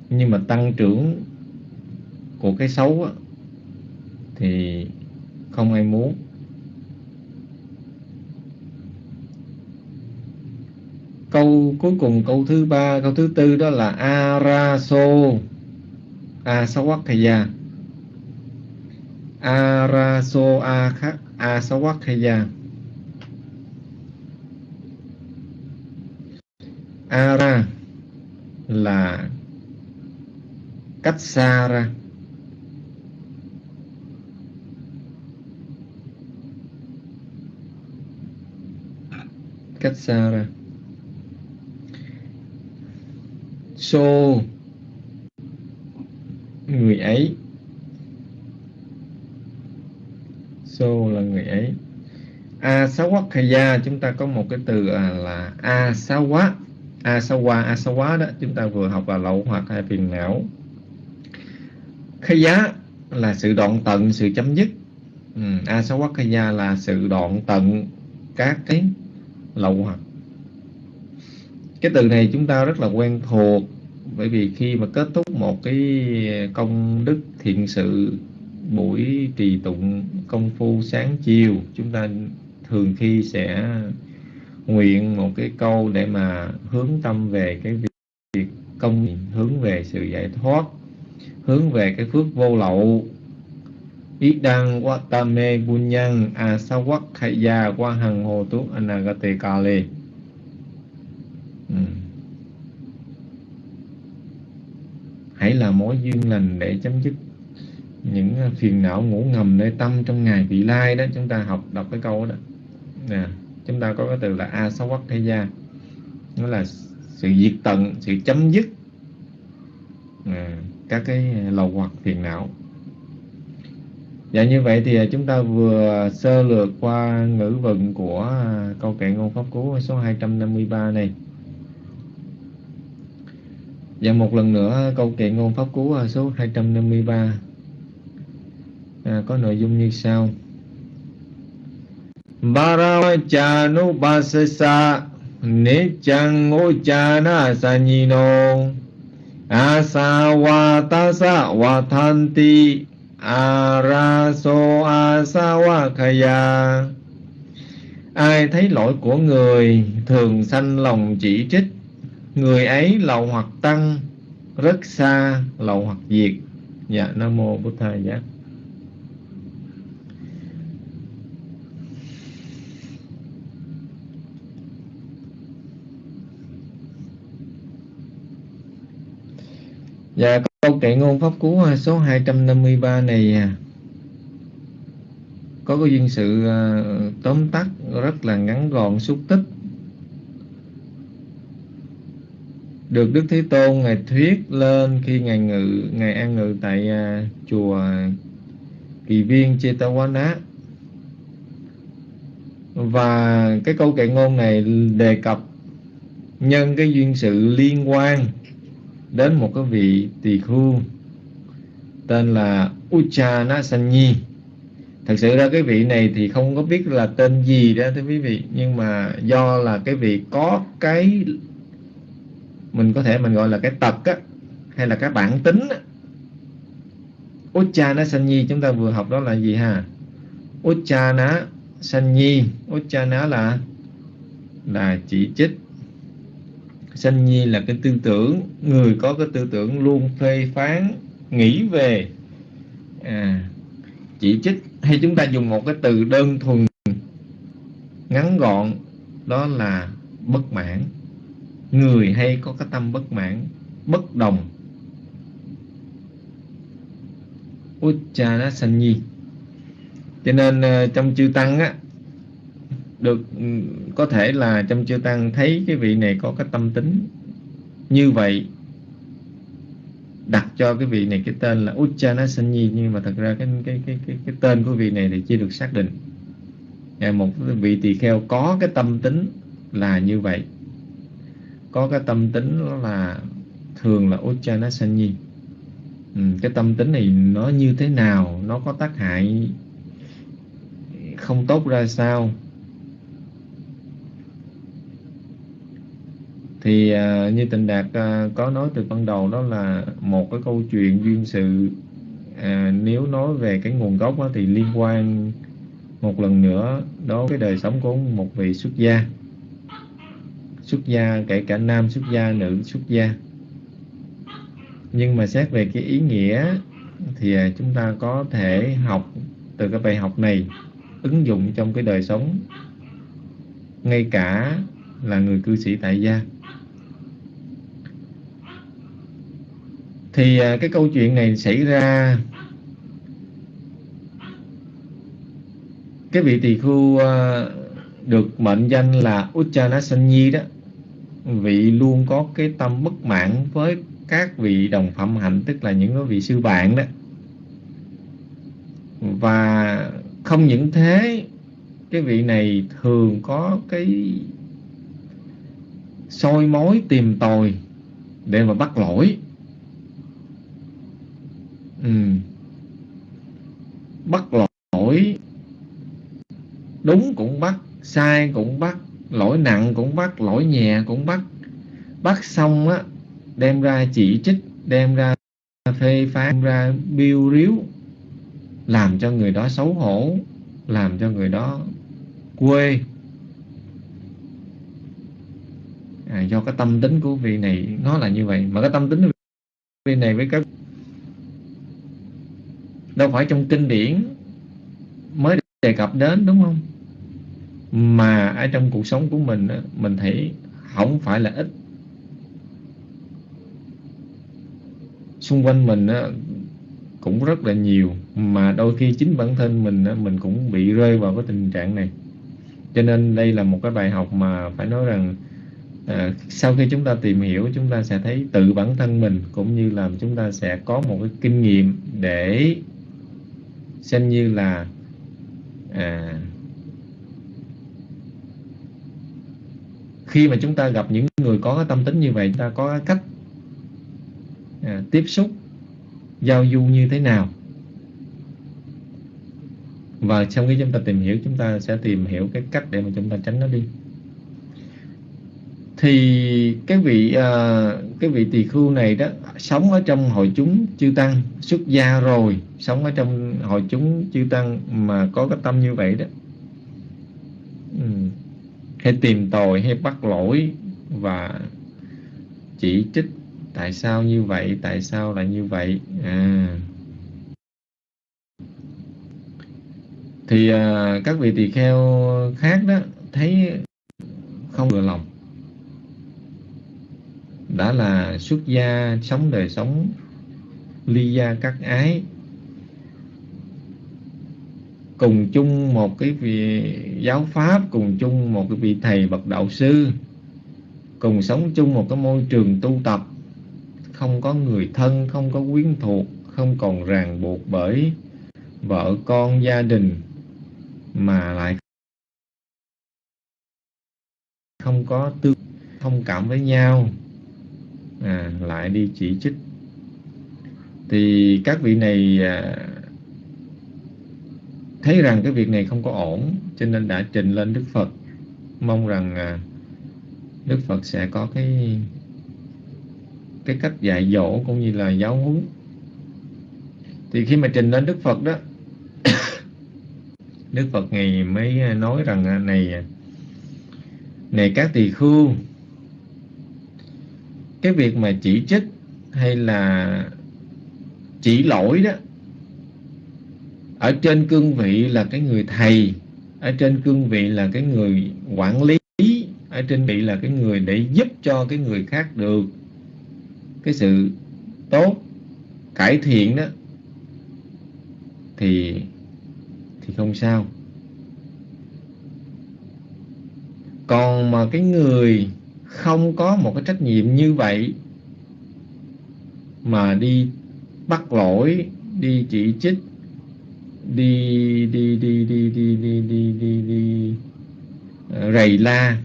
nhưng mà tăng trưởng của cái xấu á, thì không ai muốn. Câu cuối cùng câu thứ ba câu thứ tư đó là araso asawakaya araso asawakaya ara là cách xa ra. Cách xa ra. So người ấy. So là người ấy. Asawakaya chúng ta có một cái từ à, là asawa asawa asawa đó chúng ta vừa học là lậu hoặc hay phiền não. Khaya là sự đoạn tận sự chấm dứt. Ừ, asawakaya là sự đoạn tận các cái lậu hoặc cái từ này chúng ta rất là quen thuộc, bởi vì khi mà kết thúc một cái công đức thiện sự, buổi trì tụng công phu sáng chiều, chúng ta thường khi sẽ nguyện một cái câu để mà hướng tâm về cái việc công, hướng về sự giải thoát, hướng về cái phước vô lậu ít đăng quá tam mê buôn nhân a sao quắc khai gia qua hằng hồ tú anagate ca-lê hmm. hãy là mối duyên lành để chấm dứt những à, phiền não ngủ ngầm nơi tâm trong ngày vị lai đó. Chúng ta học đọc cái câu đó. Nè chúng ta có cái từ là a sáu quắc thế gia nó là sự diệt tận sự chấm dứt à, các cái à, lầu hoặc phiền não. Dạ như vậy thì à, chúng ta vừa sơ lược qua ngữ vận của à, câu kệ ngôn pháp cú số 253 này. Và một lần nữa à, câu kệ ngôn pháp cú số 253 à, có nội dung như sau. Baravachanu basasa nichang uchana sanyino asawatasa watanti araso asawakaya ai thấy lỗi của người, thường sanh lòng chỉ trích. Người ấy lậu hoặc tăng, rất xa lậu hoặc diệt. Dạ nam mô bổn thầy giác Dạ câu kệ ngôn pháp cú à, số 253 này à, có cái duyên sự à, tóm tắt rất là ngắn gọn, xúc tích. Được Đức Thế Tôn ngài thuyết lên khi ngài ngự, ngài an ngự tại chùa Kỳ Viên Chetawana. Và cái câu kệ ngôn này đề cập nhân cái duyên sự liên quan đến một cái vị tỳ khu tên là Uchana Sanyi thật sự ra cái vị này thì không có biết là tên gì đó thưa quý vị nhưng mà do là cái vị có cái mình có thể mình gọi là cái tật á hay là cái bản tính á, Uchana Sanyi chúng ta vừa học đó là gì ha? Uchana Sanyi Uchana là là chỉ trích. Sanyi là cái tư tưởng người có cái tư tưởng luôn phê phán nghĩ về à, chỉ trích. Hay chúng ta dùng một cái từ đơn thuần ngắn gọn đó là bất mãn. Người hay có cái tâm bất mãn bất đồng. Uchana Sanyi cho nên ờ, trong chư tăng á được ừ, có thể là trong chư tăng thấy cái vị này có cái tâm tính như vậy đặt cho cái vị này cái tên là Uchana Sanyi nhưng mà thật ra cái cái cái cái, cái tên của vị này thì chưa được xác định. Dạ, một vị tỳ kheo có cái tâm tính là như vậy. Có cái tâm tính là thường là Uchana Sanyi ừ, cái tâm tính này nó như thế nào nó có tác hại không tốt ra sao? Thì uh, như tình đạt uh, có nói từ ban đầu đó là một cái câu chuyện duyên sự. Uh, nếu nói về cái nguồn gốc đó, thì liên quan một lần nữa đó cái đời sống của một vị xuất gia. Xuất gia kể cả nam xuất gia nữ xuất gia. Nhưng mà xét về cái ý nghĩa thì chúng ta có thể học từ cái bài học này ứng dụng trong cái đời sống ngay cả là người cư sĩ tại gia. Thì à, cái câu chuyện này xảy ra cái vị tỳ khu à, được mệnh danh là Uchanasanyi đó, vị luôn có cái tâm bất mãn với các vị đồng phẩm hạnh, tức là những vị sư bạn đó. Và không những thế, cái vị này thường có cái soi mối tìm tòi để mà bắt lỗi ừ. bắt lỗi. Đúng cũng bắt sai cũng bắt lỗi nặng cũng bắt lỗi nhẹ cũng bắt. Bắt xong á đem ra chỉ trích đem ra phê phán ra biêu riếu làm cho người đó xấu hổ làm cho người đó quê. À, do cái tâm tính của vị này nó là như vậy. Mà cái tâm tính của vị này với các đâu phải trong kinh điển mới đề cập đến đúng không? Mà ở trong cuộc sống của mình mình thấy không phải là ít. Xung quanh mình cũng rất là nhiều mà đôi khi chính bản thân mình mình cũng bị rơi vào cái tình trạng này. Cho nên đây là một cái bài học mà phải nói rằng à, sau khi chúng ta tìm hiểu chúng ta sẽ thấy tự bản thân mình cũng như là chúng ta sẽ có một cái kinh nghiệm để xem như là à, khi mà chúng ta gặp những người có cái tâm tính như vậy chúng ta có cái cách à, tiếp xúc giao du như thế nào? Và trong khi chúng ta tìm hiểu chúng ta sẽ tìm hiểu cái cách để mà chúng ta tránh nó đi thì cái vị uh, cái vị tỳ khưu này đó sống ở trong hội chúng chư tăng xuất gia rồi sống ở trong hội chúng chư tăng mà có cái tâm như vậy đó. Ừ. hay tìm tòi hay bắt lỗi và chỉ trích tại sao như vậy tại sao lại như vậy? À. Thì uh, các vị tỳ kheo khác đó thấy không vừa lòng đã là xuất gia sống đời sống, ly gia các ái. Cùng chung một cái vị giáo pháp, cùng chung một cái vị thầy bậc đạo sư. Cùng sống chung một cái môi trường tu tập. Không có người thân, không có quyến thuộc, không còn ràng buộc bởi vợ con gia đình, mà lại không có tương thông cảm với nhau à, lại đi chỉ trích. Thì các vị này à, thấy rằng cái việc này không có ổn cho nên đã trình lên Đức Phật. Mong rằng à, Đức Phật sẽ có cái cái cách dạy dỗ cũng như là giáo huấn. Thì khi mà trình lên Đức Phật đó *coughs* Đức Phật ngày mới nói rằng à, này à, này các tỳ khưu cái việc mà chỉ trích hay là chỉ lỗi đó, ở trên cương vị là cái người thầy, ở trên cương vị là cái người quản lý, ở trên vị là cái người để giúp cho cái người khác được. Cái sự tốt cải thiện đó thì thì không sao. Còn mà cái người không có một cái trách nhiệm như vậy mà đi bắt lỗi đi chỉ trích đi đi đi đi đi đi đi đi, đi ờ, rầy la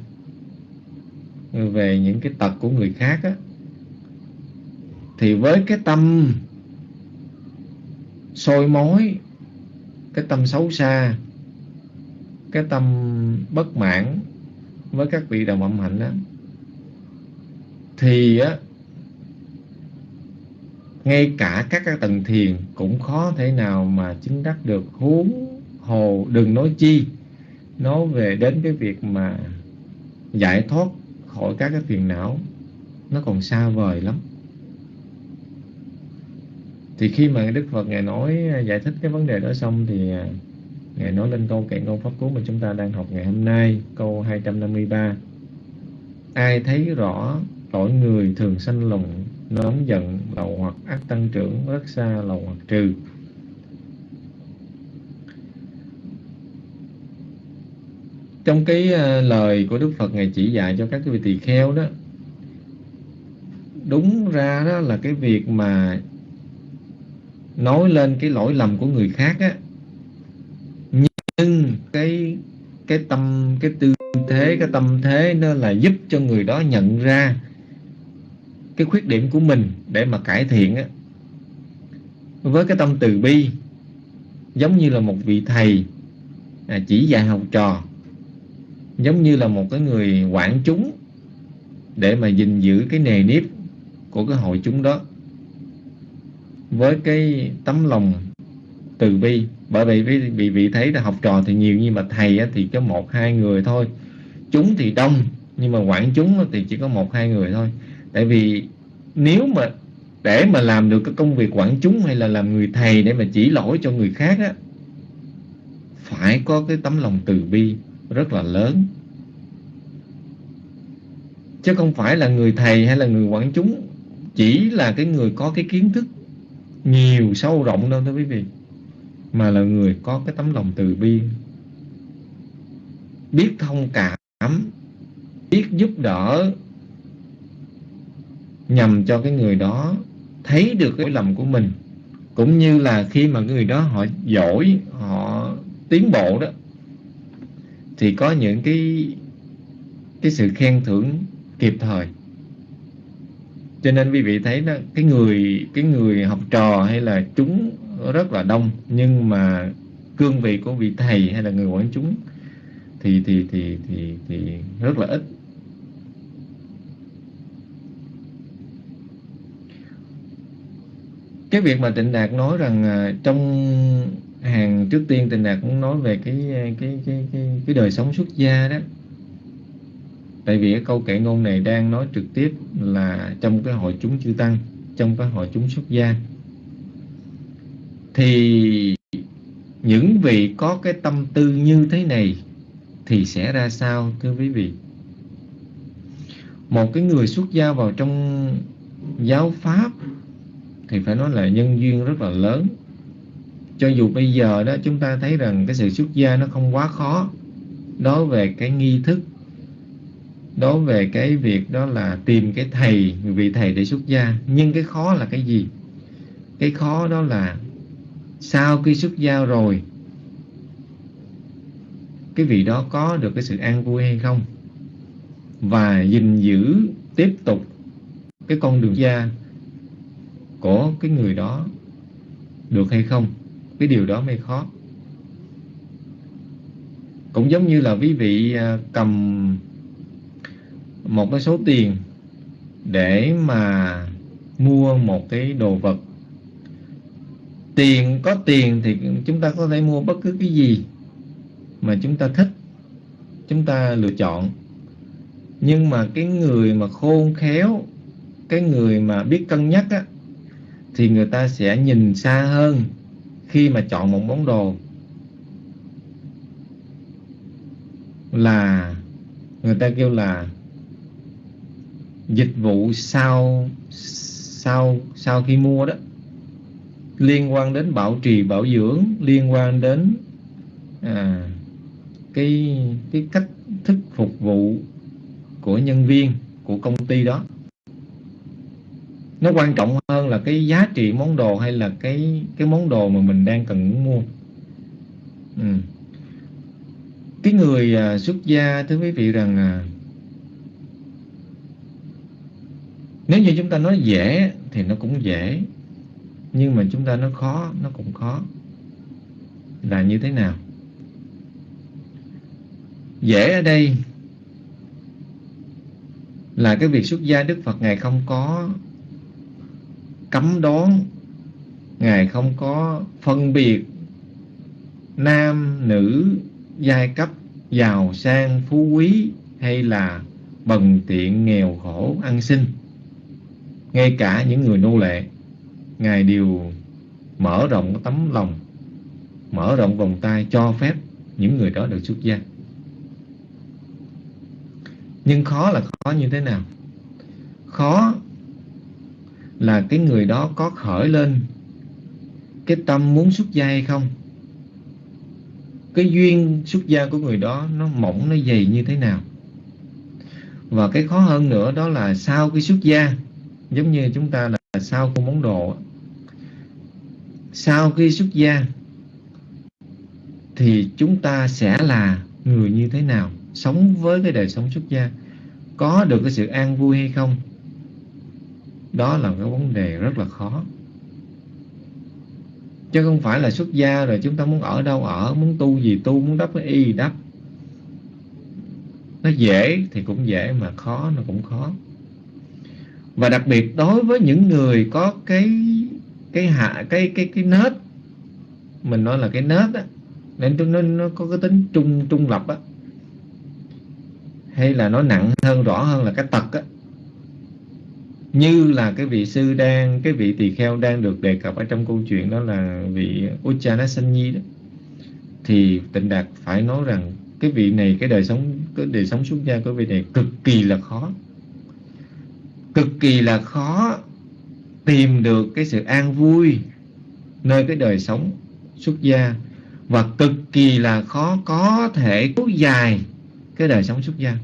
về những cái tật của người khác á. Thì với cái tâm sôi mối cái tâm xấu xa cái tâm bất mãn với các vị đồng âm hạnh đó thì á, ngay cả các cái tầng thiền cũng khó thể nào mà chứng đắc được. Huống hồ đừng nói chi, nói về đến cái việc mà giải thoát khỏi các cái phiền não, nó còn xa vời lắm. Thì khi mà Đức Phật Ngài nói, giải thích cái vấn đề đó xong thì à, Ngài nói lên câu kệ ngôn pháp cú mà chúng ta đang học ngày hôm nay, câu 253 ai thấy rõ lỗi người thường sanh lòng nóng giận lậu hoặc ác tăng trưởng rất xa lậu hoặc trừ. Trong cái à, lời của Đức Phật ngài chỉ dạy cho các cái vị tỳ kheo đó, đúng ra đó là cái việc mà nói lên cái lỗi lầm của người khác á. Nhưng cái cái tâm, cái tư thế, cái tâm thế nó là giúp cho người đó nhận ra cái khuyết điểm của mình để mà cải thiện á. Với cái tâm từ bi giống như là một vị thầy à, chỉ dạy học trò giống như là một cái người quản chúng để mà gìn giữ cái nề nếp của cái hội chúng đó. Với cái tấm lòng từ bi bởi vì vì, vì vị thấy là học trò thì nhiều nhưng mà thầy thì có một hai người thôi. Chúng thì đông nhưng mà quản chúng thì chỉ có một hai người thôi tại vì nếu mà để mà làm được cái công việc quản chúng hay là làm người thầy để mà chỉ lỗi cho người khác á, phải có cái tấm lòng từ bi rất là lớn. Chứ không phải là người thầy hay là người quản chúng chỉ là cái người có cái kiến thức nhiều sâu rộng đâu, thưa quý vị, mà là người có cái tấm lòng từ bi, biết thông cảm, biết giúp đỡ nhằm cho cái người đó thấy được cái lầm của mình. Cũng như là khi mà người đó họ giỏi, họ tiến bộ đó, thì có những cái cái sự khen thưởng kịp thời. Cho nên quý vị thấy đó, cái người cái người học trò hay là chúng rất là đông, nhưng mà cương vị của vị thầy hay là người quản chúng thì thì thì thì thì rất là ít. Cái việc mà tịnh đạt nói rằng à, trong hàng trước tiên tịnh đạt cũng nói về cái à, cái cái cái, cái đời sống xuất gia đó. Tại vì cái câu kệ ngôn này đang nói trực tiếp là trong cái hội chúng chư tăng trong cái hội chúng xuất gia. Thì những vị có cái tâm tư như thế này thì sẽ ra sao thưa quý vị? Một cái người xuất gia vào trong giáo pháp thì phải nói là nhân duyên rất là lớn. Cho dù bây giờ đó, chúng ta thấy rằng cái sự xuất gia nó không quá khó. Đối về cái nghi thức, đối về cái việc đó là tìm cái thầy, vị thầy để xuất gia. Nhưng cái khó là cái gì? Cái khó đó là sau khi xuất gia rồi, cái vị đó có được cái sự an vui hay không? Và gìn giữ tiếp tục cái con đường gia của cái người đó được hay không, cái điều đó mới khó. Cũng giống như là quý vị à, cầm một cái số tiền để mà mua một cái đồ vật. Tiền, có tiền thì chúng ta có thể mua bất cứ cái gì mà chúng ta thích, chúng ta lựa chọn. Nhưng mà cái người mà khôn khéo, cái người mà biết cân nhắc á thì người ta sẽ nhìn xa hơn khi mà chọn một món đồ. Là người ta kêu là dịch vụ sau sau sau khi mua đó. Liên quan đến bảo trì bảo dưỡng liên quan đến à, cái cái cách thức phục vụ của nhân viên của công ty đó. Nó quan trọng hơn là cái giá trị món đồ hay là cái cái món đồ mà mình đang cần mua. Ừ. cái người à, xuất gia thưa quý vị rằng à, nếu như chúng ta nói dễ thì nó cũng dễ nhưng mà chúng ta nói khó nó cũng khó. Là như thế nào? Dễ ở đây là cái việc xuất gia Đức Phật Ngài không có cấm đoán. Ngài không có phân biệt nam, nữ, giai cấp, giàu sang, phú quý hay là bần tiện, nghèo khổ, ăn xin. Ngay cả những người nô lệ Ngài đều mở rộng tấm lòng mở rộng vòng tay cho phép những người đó được xuất gia. Nhưng khó là khó như thế nào? Khó là cái người đó có khởi lên cái tâm muốn xuất gia hay không? Cái duyên xuất gia của người đó nó mỏng, nó dày như thế nào? Và cái khó hơn nữa đó là sau cái xuất gia, giống như chúng ta là sau của món đồ sau khi xuất gia thì chúng ta sẽ là người như thế nào? Sống với cái đời sống xuất gia, có được cái sự an vui hay không? Đó là cái vấn đề rất là khó. Chứ không phải là xuất gia rồi chúng ta muốn ở đâu ở muốn tu gì tu muốn đắp cái y đắp. Nó dễ thì cũng dễ mà khó nó cũng khó. Và đặc biệt đối với những người có cái cái hạ cái cái cái nết mình nói là cái nết á nên nó, nó có cái tính trung trung lập á hay là nó nặng hơn rõ hơn là cái tật á như là cái vị sư đang, cái vị tỳ kheo đang được đề cập ở trong câu chuyện đó là vị Uchanasanyi đó, thì tịnh đạt phải nói rằng cái vị này, cái đời sống, cái đời sống xuất gia của vị này cực kỳ là khó. Cực kỳ là khó tìm được cái sự an vui nơi cái đời sống xuất gia và cực kỳ là khó có thể kéo dài cái đời sống xuất gia.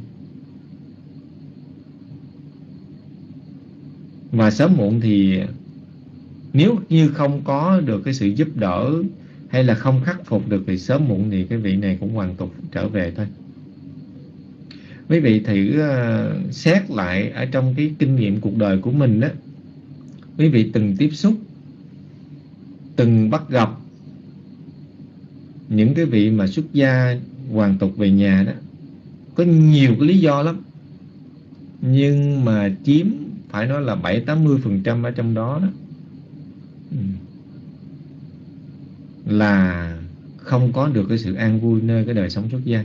Và sớm muộn thì nếu như không có được cái sự giúp đỡ hay là không khắc phục được thì sớm muộn thì cái vị này cũng hoàn tục trở về thôi. Quý vị thử uh, xét lại ở trong cái kinh nghiệm cuộc đời của mình đó quý vị từng tiếp xúc từng bắt gặp những cái vị mà xuất gia hoàn tục về nhà đó. Có nhiều cái lý do lắm. Nhưng mà chiếm phải nói là bảy tám mươi phần trăm ở trong đó đó. Ừ. Là không có được cái sự an vui nơi cái đời sống xuất gia.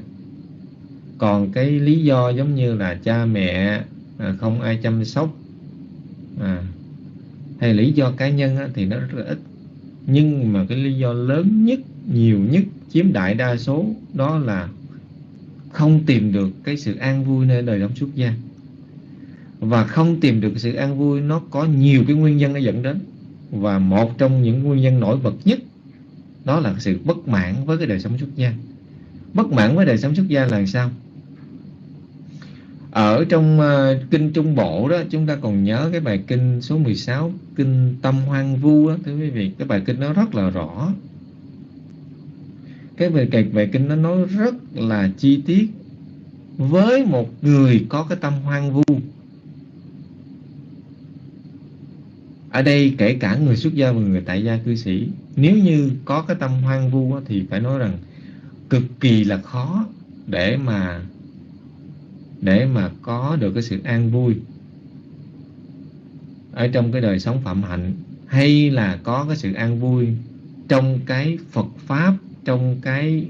Còn cái lý do giống như là cha mẹ à, không ai chăm sóc à, hay lý do cá nhân á, thì nó rất là ít. Nhưng mà cái lý do lớn nhất nhiều nhất chiếm đại đa số đó là không tìm được cái sự an vui nơi đời sống xuất gia và không tìm được sự an vui nó có nhiều cái nguyên nhân nó dẫn đến. Và một trong những nguyên nhân nổi bật nhất đó là sự bất mãn với cái đời sống xuất gia. Bất mãn với đời sống xuất gia là sao? Ở trong uh, kinh Trung Bộ đó chúng ta còn nhớ cái bài kinh số 16 kinh Tâm Hoang Vu đó thưa quý vị cái bài kinh nó rất là rõ. Cái bài kịch bài kinh nó nói rất là chi tiết. Với một người có cái tâm hoang vu ở đây kể cả người xuất gia và người tại gia cư sĩ, nếu như có cái tâm hoang vu thì phải nói rằng cực kỳ là khó để mà để mà có được cái sự an vui ở trong cái đời sống phạm hạnh, hay là có cái sự an vui trong cái Phật pháp, trong cái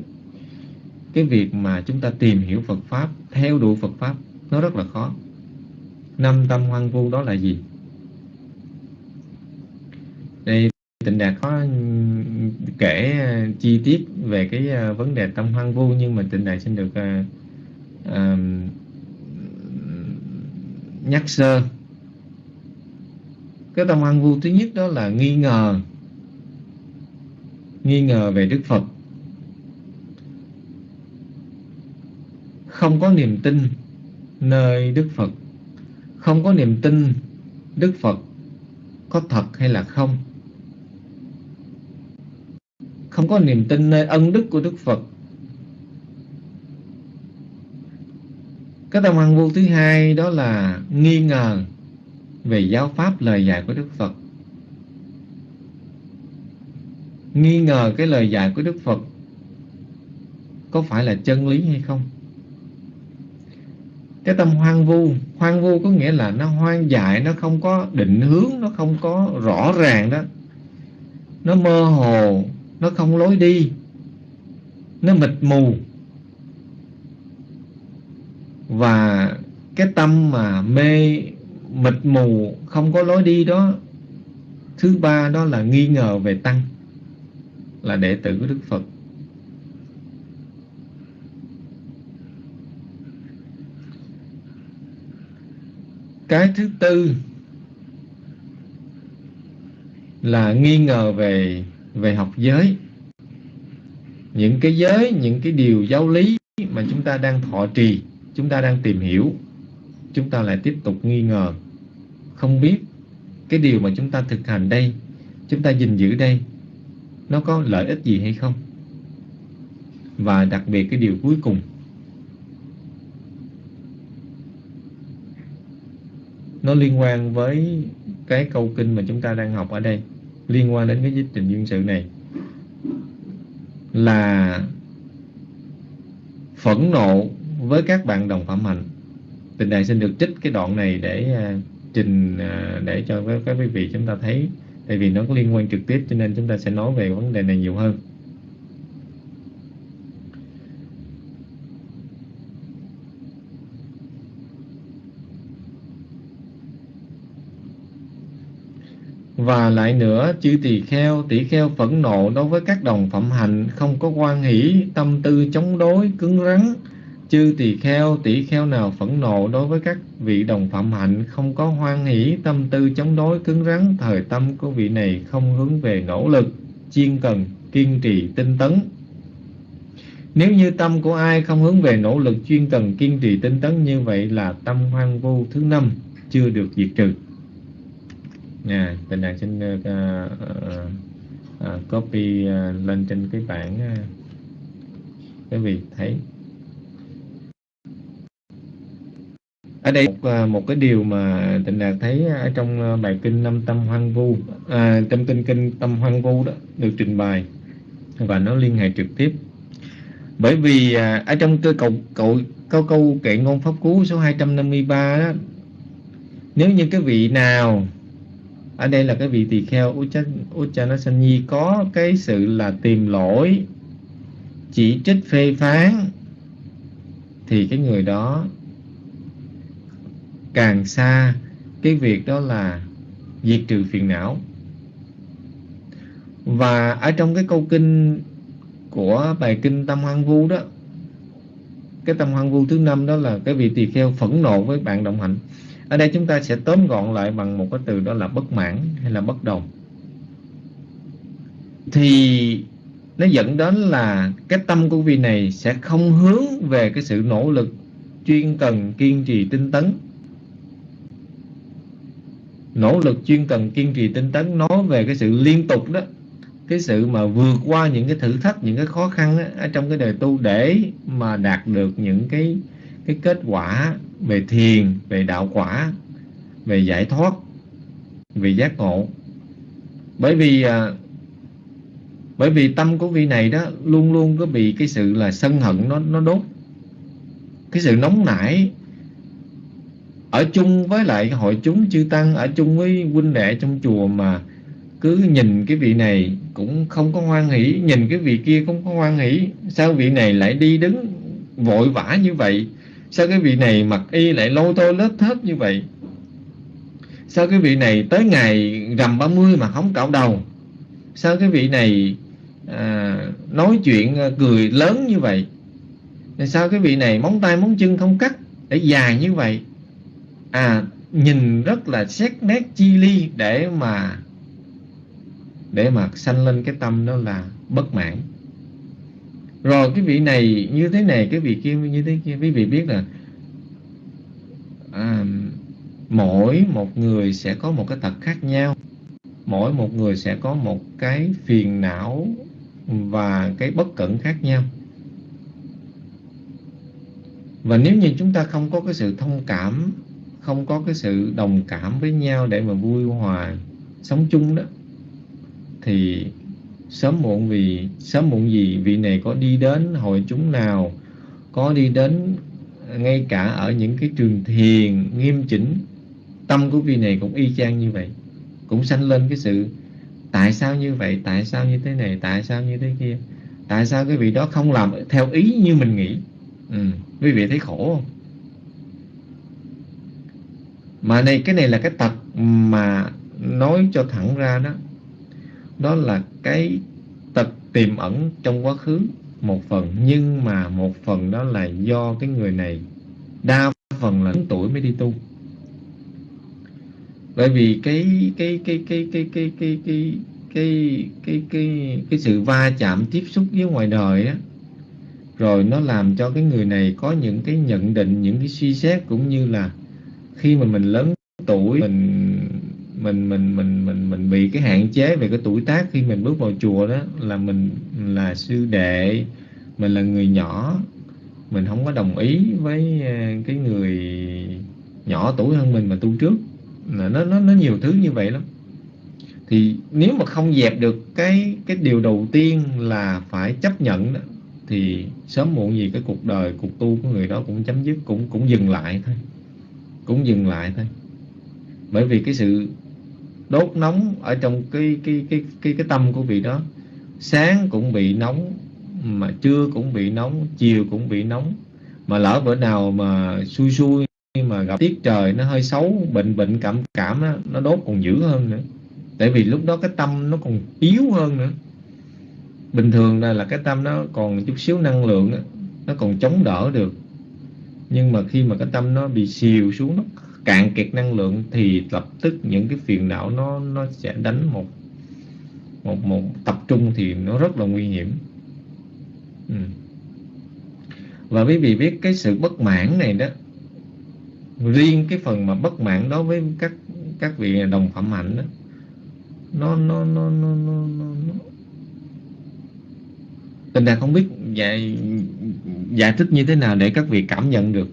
cái việc mà chúng ta tìm hiểu Phật pháp, theo đuổi Phật pháp, nó rất là khó. Năm tâm hoang vu đó là gì? Đây tịnh đạt có kể ờ, chi tiết về cái ờ, vấn đề tâm hoang vu nhưng mà tịnh đạt xin được uh, uh, nhắc sơ. Cái tâm hoang vu thứ nhất đó là nghi ngờ nghi ngờ về Đức Phật. Không có niềm tin nơi Đức Phật. Không có niềm tin Đức Phật có thật hay là không không có niềm tin nơi ân đức của Đức Phật. Cái tâm hoang vu thứ hai đó là nghi ngờ về giáo pháp lời dạy của Đức Phật. Nghi ngờ cái lời dạy của Đức Phật có phải là chân lý hay không? Cái tâm hoang vu hoang vu có nghĩa là nó hoang dại, nó không có định hướng, nó không có rõ ràng đó. Nó mơ hồ nó không lối đi. Nó mịt mù. Và cái tâm mà mê, mịt mù, không có lối đi đó, thứ ba đó là nghi ngờ về tăng, là đệ tử của đức phật. Cái thứ tư là nghi ngờ về về học giới. Những cái giới, những cái điều giáo lý mà chúng ta đang thọ trì, chúng ta đang tìm hiểu, chúng ta lại tiếp tục nghi ngờ. Không biết cái điều mà chúng ta thực hành đây, chúng ta gìn giữ đây, nó có lợi ích gì hay không? Và đặc biệt cái điều cuối cùng. Nó liên quan với cái câu kinh mà chúng ta đang học ở đây liên quan đến cái dịch trình duyên sự này là phẫn nộ với các bạn đồng phạm hạnh tình đại xin được trích cái đoạn này để uh, trình uh, để cho các quý vị chúng ta thấy tại vì nó có liên quan trực tiếp cho nên chúng ta sẽ nói về vấn đề này nhiều hơn. Và lại nữa, chư tỳ kheo, tỷ kheo phẫn nộ đối với các đồng phạm hạnh, không có quan hỷ, tâm tư chống đối, cứng rắn. Chư tỳ kheo, tỷ kheo nào phẫn nộ đối với các vị đồng phạm hạnh, không có hoan hỷ, tâm tư chống đối, cứng rắn, thời tâm của vị này không hướng về nỗ lực, chiên cần, kiên trì, tinh tấn. Nếu như tâm của ai không hướng về nỗ lực chuyên cần kiên trì tinh tấn như vậy là tâm hoang vu thứ năm chưa được diệt trừ nha bình đẳng xin uh, uh, uh, copy uh, lên trên cái bảng uh, cái vị thấy. Ở đây một, một cái điều mà tịnh đạt thấy ở trong bài kinh năm tâm hoang vu à, trong kinh kinh tâm hoang vu đó được trình bày và nó liên hệ trực tiếp. Bởi vì à, ở trong cái cầu câu câu câu kệ ngôn pháp cú số 253 đó nếu như cái vị nào ở đây là cái vị tỳ kheo Uchanasanyi có cái sự là tìm lỗi, chỉ trích phê phán. Thì cái người đó càng xa, cái việc đó là diệt trừ phiền não. Và ở trong cái câu kinh của bài kinh tâm hoang vu đó, cái tâm hoang vu thứ năm đó là cái vị tỳ kheo phẫn nộ với bạn đồng hạnh ở đây chúng ta sẽ tóm gọn lại bằng một cái từ đó là bất mãn hay là bất đồng. Thì nó dẫn đến là cái tâm của vị này sẽ không hướng về cái sự nỗ lực chuyên cần kiên trì tinh tấn. Nỗ lực chuyên cần kiên trì tinh tấn nói về cái sự liên tục đó. Cái sự mà vượt qua những cái thử thách những cái khó khăn á, ở trong cái đời tu để mà đạt được những cái cái kết quả về thiền về đạo quả về giải thoát về giác ngộ. Bởi vì à, bởi vì tâm của vị này đó luôn luôn có bị cái sự là sân hận nó nó đốt. Cái sự nóng nảy ở chung với lại hội chúng chư tăng ở chung với huynh đệ trong chùa mà cứ nhìn cái vị này cũng không có hoan hỷ nhìn cái vị kia cũng không có hoan hỷ sao vị này lại đi đứng vội vã như vậy? Sao cái vị này mặc y lại lôi tôi lết thết như vậy? Sao cái vị này tới ngày rằm 30 mà không cạo đầu? Sao cái vị này à, nói chuyện à, cười lớn như vậy? Sao cái vị này móng tay móng chân không cắt để dài như vậy? À nhìn rất là xét nét chi ly để mà để mà sanh lên cái tâm đó là bất mãn rồi cái vị này như thế này cái vị kia như thế kia. Quý vị biết là à, mỗi một người sẽ có một cái tật khác nhau. Mỗi một người sẽ có một cái phiền não và cái bất cẩn khác nhau. Và nếu như chúng ta không có cái sự thông cảm không có cái sự đồng cảm với nhau để mà vui hòa sống chung đó thì sớm muộn vì, sớm muộn gì vị này có đi đến hội chúng nào, có đi đến ngay cả ở những cái trường thiền nghiêm chỉnh, tâm của vị này cũng y chang như vậy, cũng sanh lên cái sự, tại sao như vậy? Tại sao như thế này? Tại sao như thế kia? Tại sao cái vị đó không làm theo ý như mình nghĩ? Ừ. quý vị thấy khổ không? Mà này, cái này là cái tật mà nói cho thẳng ra đó đó là cái tật tiềm ẩn trong quá khứ một phần nhưng mà một phần đó là do cái người này đa phần là lớn tuổi mới đi tu bởi vì cái cái cái cái cái cái cái cái cái cái cái cái sự va chạm tiếp xúc với ngoài đời á rồi nó làm cho cái người này có những cái nhận định những cái suy xét cũng như là khi mà mình lớn tuổi mình mình mình mình mình mình bị cái hạn chế về cái tuổi tác khi mình bước vào chùa đó là mình là sư đệ mình là người nhỏ mình không có đồng ý với ờ, cái người nhỏ tuổi hơn mình mà tu trước. Nó nó nó nhiều thứ như vậy lắm. Thì nếu mà không dẹp được cái cái điều đầu tiên là phải chấp nhận đó, thì sớm muộn gì cái cuộc đời cuộc tu của người đó cũng chấm dứt cũng cũng dừng lại thôi. Cũng dừng lại thôi. Bởi vì cái sự đốt nóng ở trong cái cái cái cái cái tâm của vị đó. Sáng cũng bị nóng mà trưa cũng bị nóng chiều cũng bị nóng. Mà lỡ bữa nào mà xui xui mà gặp tiết trời nó hơi xấu bệnh bệnh cảm cảm đó, nó đốt còn dữ hơn nữa. Tại vì lúc đó cái tâm nó còn yếu hơn nữa. Bình thường là, là cái tâm nó còn chút xíu năng lượng đó, nó còn chống đỡ được. Nhưng mà khi mà cái tâm nó bị xìu xuống nó cạn kiệt năng lượng thì lập tức những cái phiền não nó nó sẽ đánh một một một tập trung thì nó rất là nguy hiểm ừ. và quý vị biết cái sự bất mãn này đó riêng cái phần mà bất mãn đối với các các vị đồng phạm hạnh đó nó nó nó nó nó, nó, nó. tình đạt không biết giải giải thích như thế nào để các vị cảm nhận được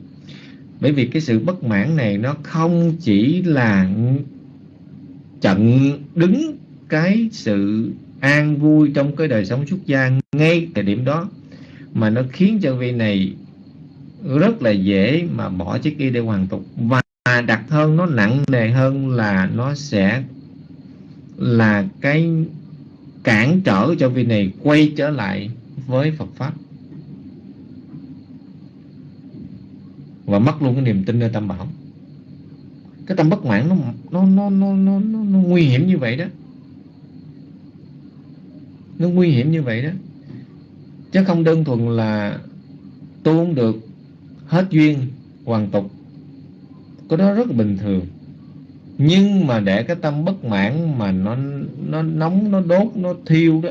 bởi vì cái sự bất mãn này nó không chỉ là chặn đứng cái sự an vui trong cái đời sống xuất gia ngay thời điểm đó, mà nó khiến cho vị này rất là dễ mà bỏ chiếc y để hoàn tục. Và đặt hơn, nó nặng nề hơn là nó sẽ là cái cản trở cho vị này quay trở lại với Phật pháp. Và mất luôn cái niềm tin nơi tâm bảo. Cái tâm bất mãn nó nó nó nó nó, nó, nó nguy hiểm như vậy đó. Nó nguy hiểm như vậy đó. Chứ không đơn thuần là tu không được hết duyên hoàn tục. Cái đó rất là bình thường. Nhưng mà để cái tâm bất mãn mà nó nó nóng nó đốt nó thiêu đó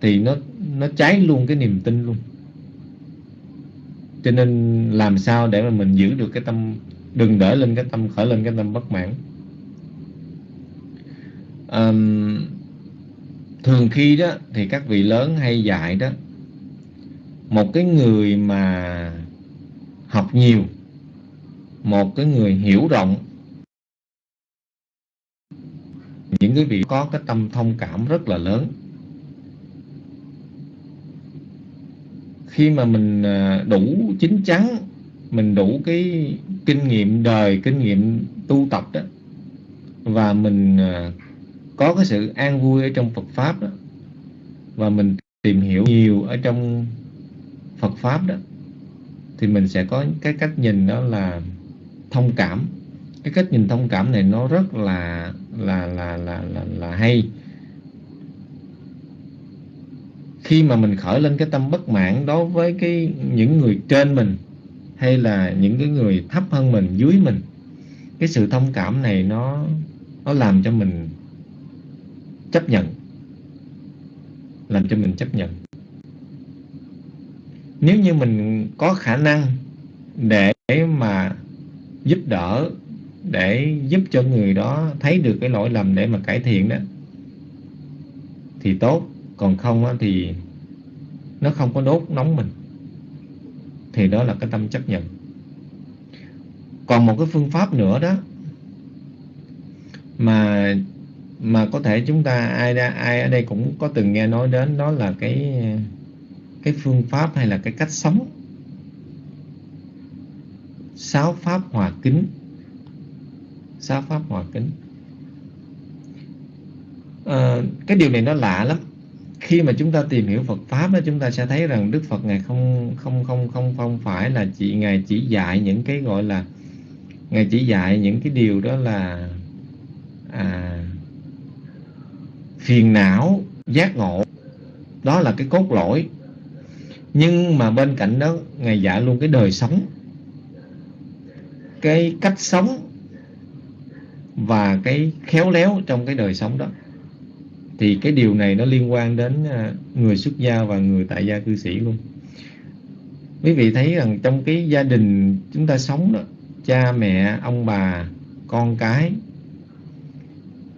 thì nó nó cháy luôn cái niềm tin luôn cho nên làm sao để mà mình giữ được cái tâm đừng để lên cái tâm khởi lên cái tâm bất mãn. Um, thường khi đó thì các vị lớn hay dạy đó một cái người mà học nhiều một cái người hiểu rộng những cái vị có cái tâm thông cảm rất là lớn. Khi mà mình à, đủ chín chắn mình đủ cái kinh nghiệm đời kinh nghiệm tu tập đó và mình à, có cái sự an vui ở trong Phật pháp đó và mình tìm hiểu nhiều ở trong Phật pháp đó thì mình sẽ có cái cách nhìn đó là thông cảm. Cái cách nhìn thông cảm này nó rất là là là là là, là hay khi mà mình khởi lên cái tâm bất mãn đối với cái những người trên mình, hay là những cái người thấp hơn mình, dưới mình, cái sự thông cảm này nó nó làm cho mình chấp nhận, làm cho mình chấp nhận. Nếu như mình có khả năng để mà giúp đỡ, để giúp cho người đó thấy được cái lỗi lầm để mà cải thiện đó, thì tốt còn không thì nó không có đốt nóng mình. Thì đó là cái tâm chấp nhận. Còn một cái phương pháp nữa đó mà mà có thể chúng ta ai ai ở đây cũng có từng nghe nói đến đó là cái cái phương pháp hay là cái cách sống. Sáu pháp hòa kính. Sáu pháp hòa kính. À, cái điều này nó lạ lắm khi mà chúng ta tìm hiểu Phật pháp đó chúng ta sẽ thấy rằng Đức Phật ngài không không không không không phải là chỉ ngài chỉ dạy những cái gọi là ngài chỉ dạy những cái điều đó là à, phiền não giác ngộ. Đó là cái cốt lõi. Nhưng mà bên cạnh đó ngài dạy luôn cái đời sống cái cách sống và cái khéo léo trong cái đời sống đó thì cái điều này nó liên quan đến à, người xuất gia và người tại gia cư sĩ luôn quý vị thấy rằng trong cái gia đình chúng ta sống đó cha mẹ ông bà con cái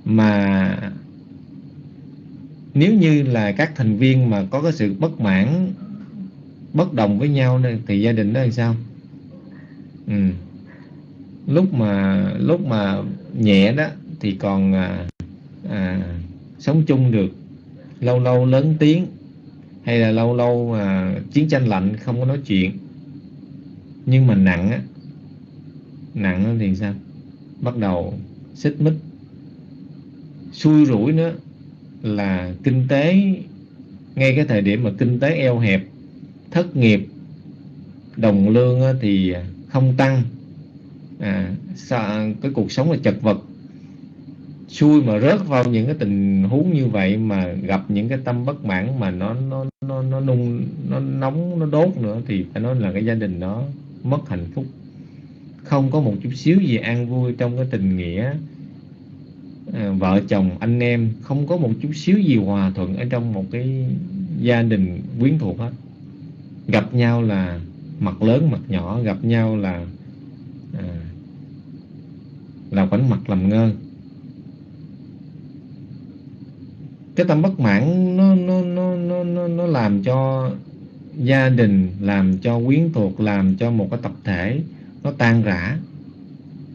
mà nếu như là các thành viên mà có cái sự bất mãn bất đồng với nhau thì gia đình đó làm sao ừ. lúc mà lúc mà nhẹ đó thì còn à, à, sống chung được lâu lâu lớn tiếng hay là lâu lâu mà chiến tranh lạnh không có nói chuyện. Nhưng mà nặng á nặng thì sao? Bắt đầu xích mích. Xui rủi nữa là kinh tế ngay cái thời điểm mà kinh tế eo hẹp thất nghiệp đồng lương thì không tăng. À, cái cuộc sống là chật vật xui mà rớt vào những cái tình huống như vậy mà gặp những cái tâm bất mãn mà nó nó nó nó nung nó nóng nó đốt nữa thì phải nói là cái gia đình nó mất hạnh phúc. Không có một chút xíu gì an vui trong cái tình nghĩa à, vợ chồng anh em không có một chút xíu gì hòa thuận ở trong một cái gia đình quyến thuộc hết. Gặp nhau là mặt lớn mặt nhỏ gặp nhau là à, là quánh mặt làm ngơ. Cái tâm bất mãn nó nó nó nó nó, nó làm cho gia đình làm cho quyến thuộc làm cho một cái tập thể nó tan rã.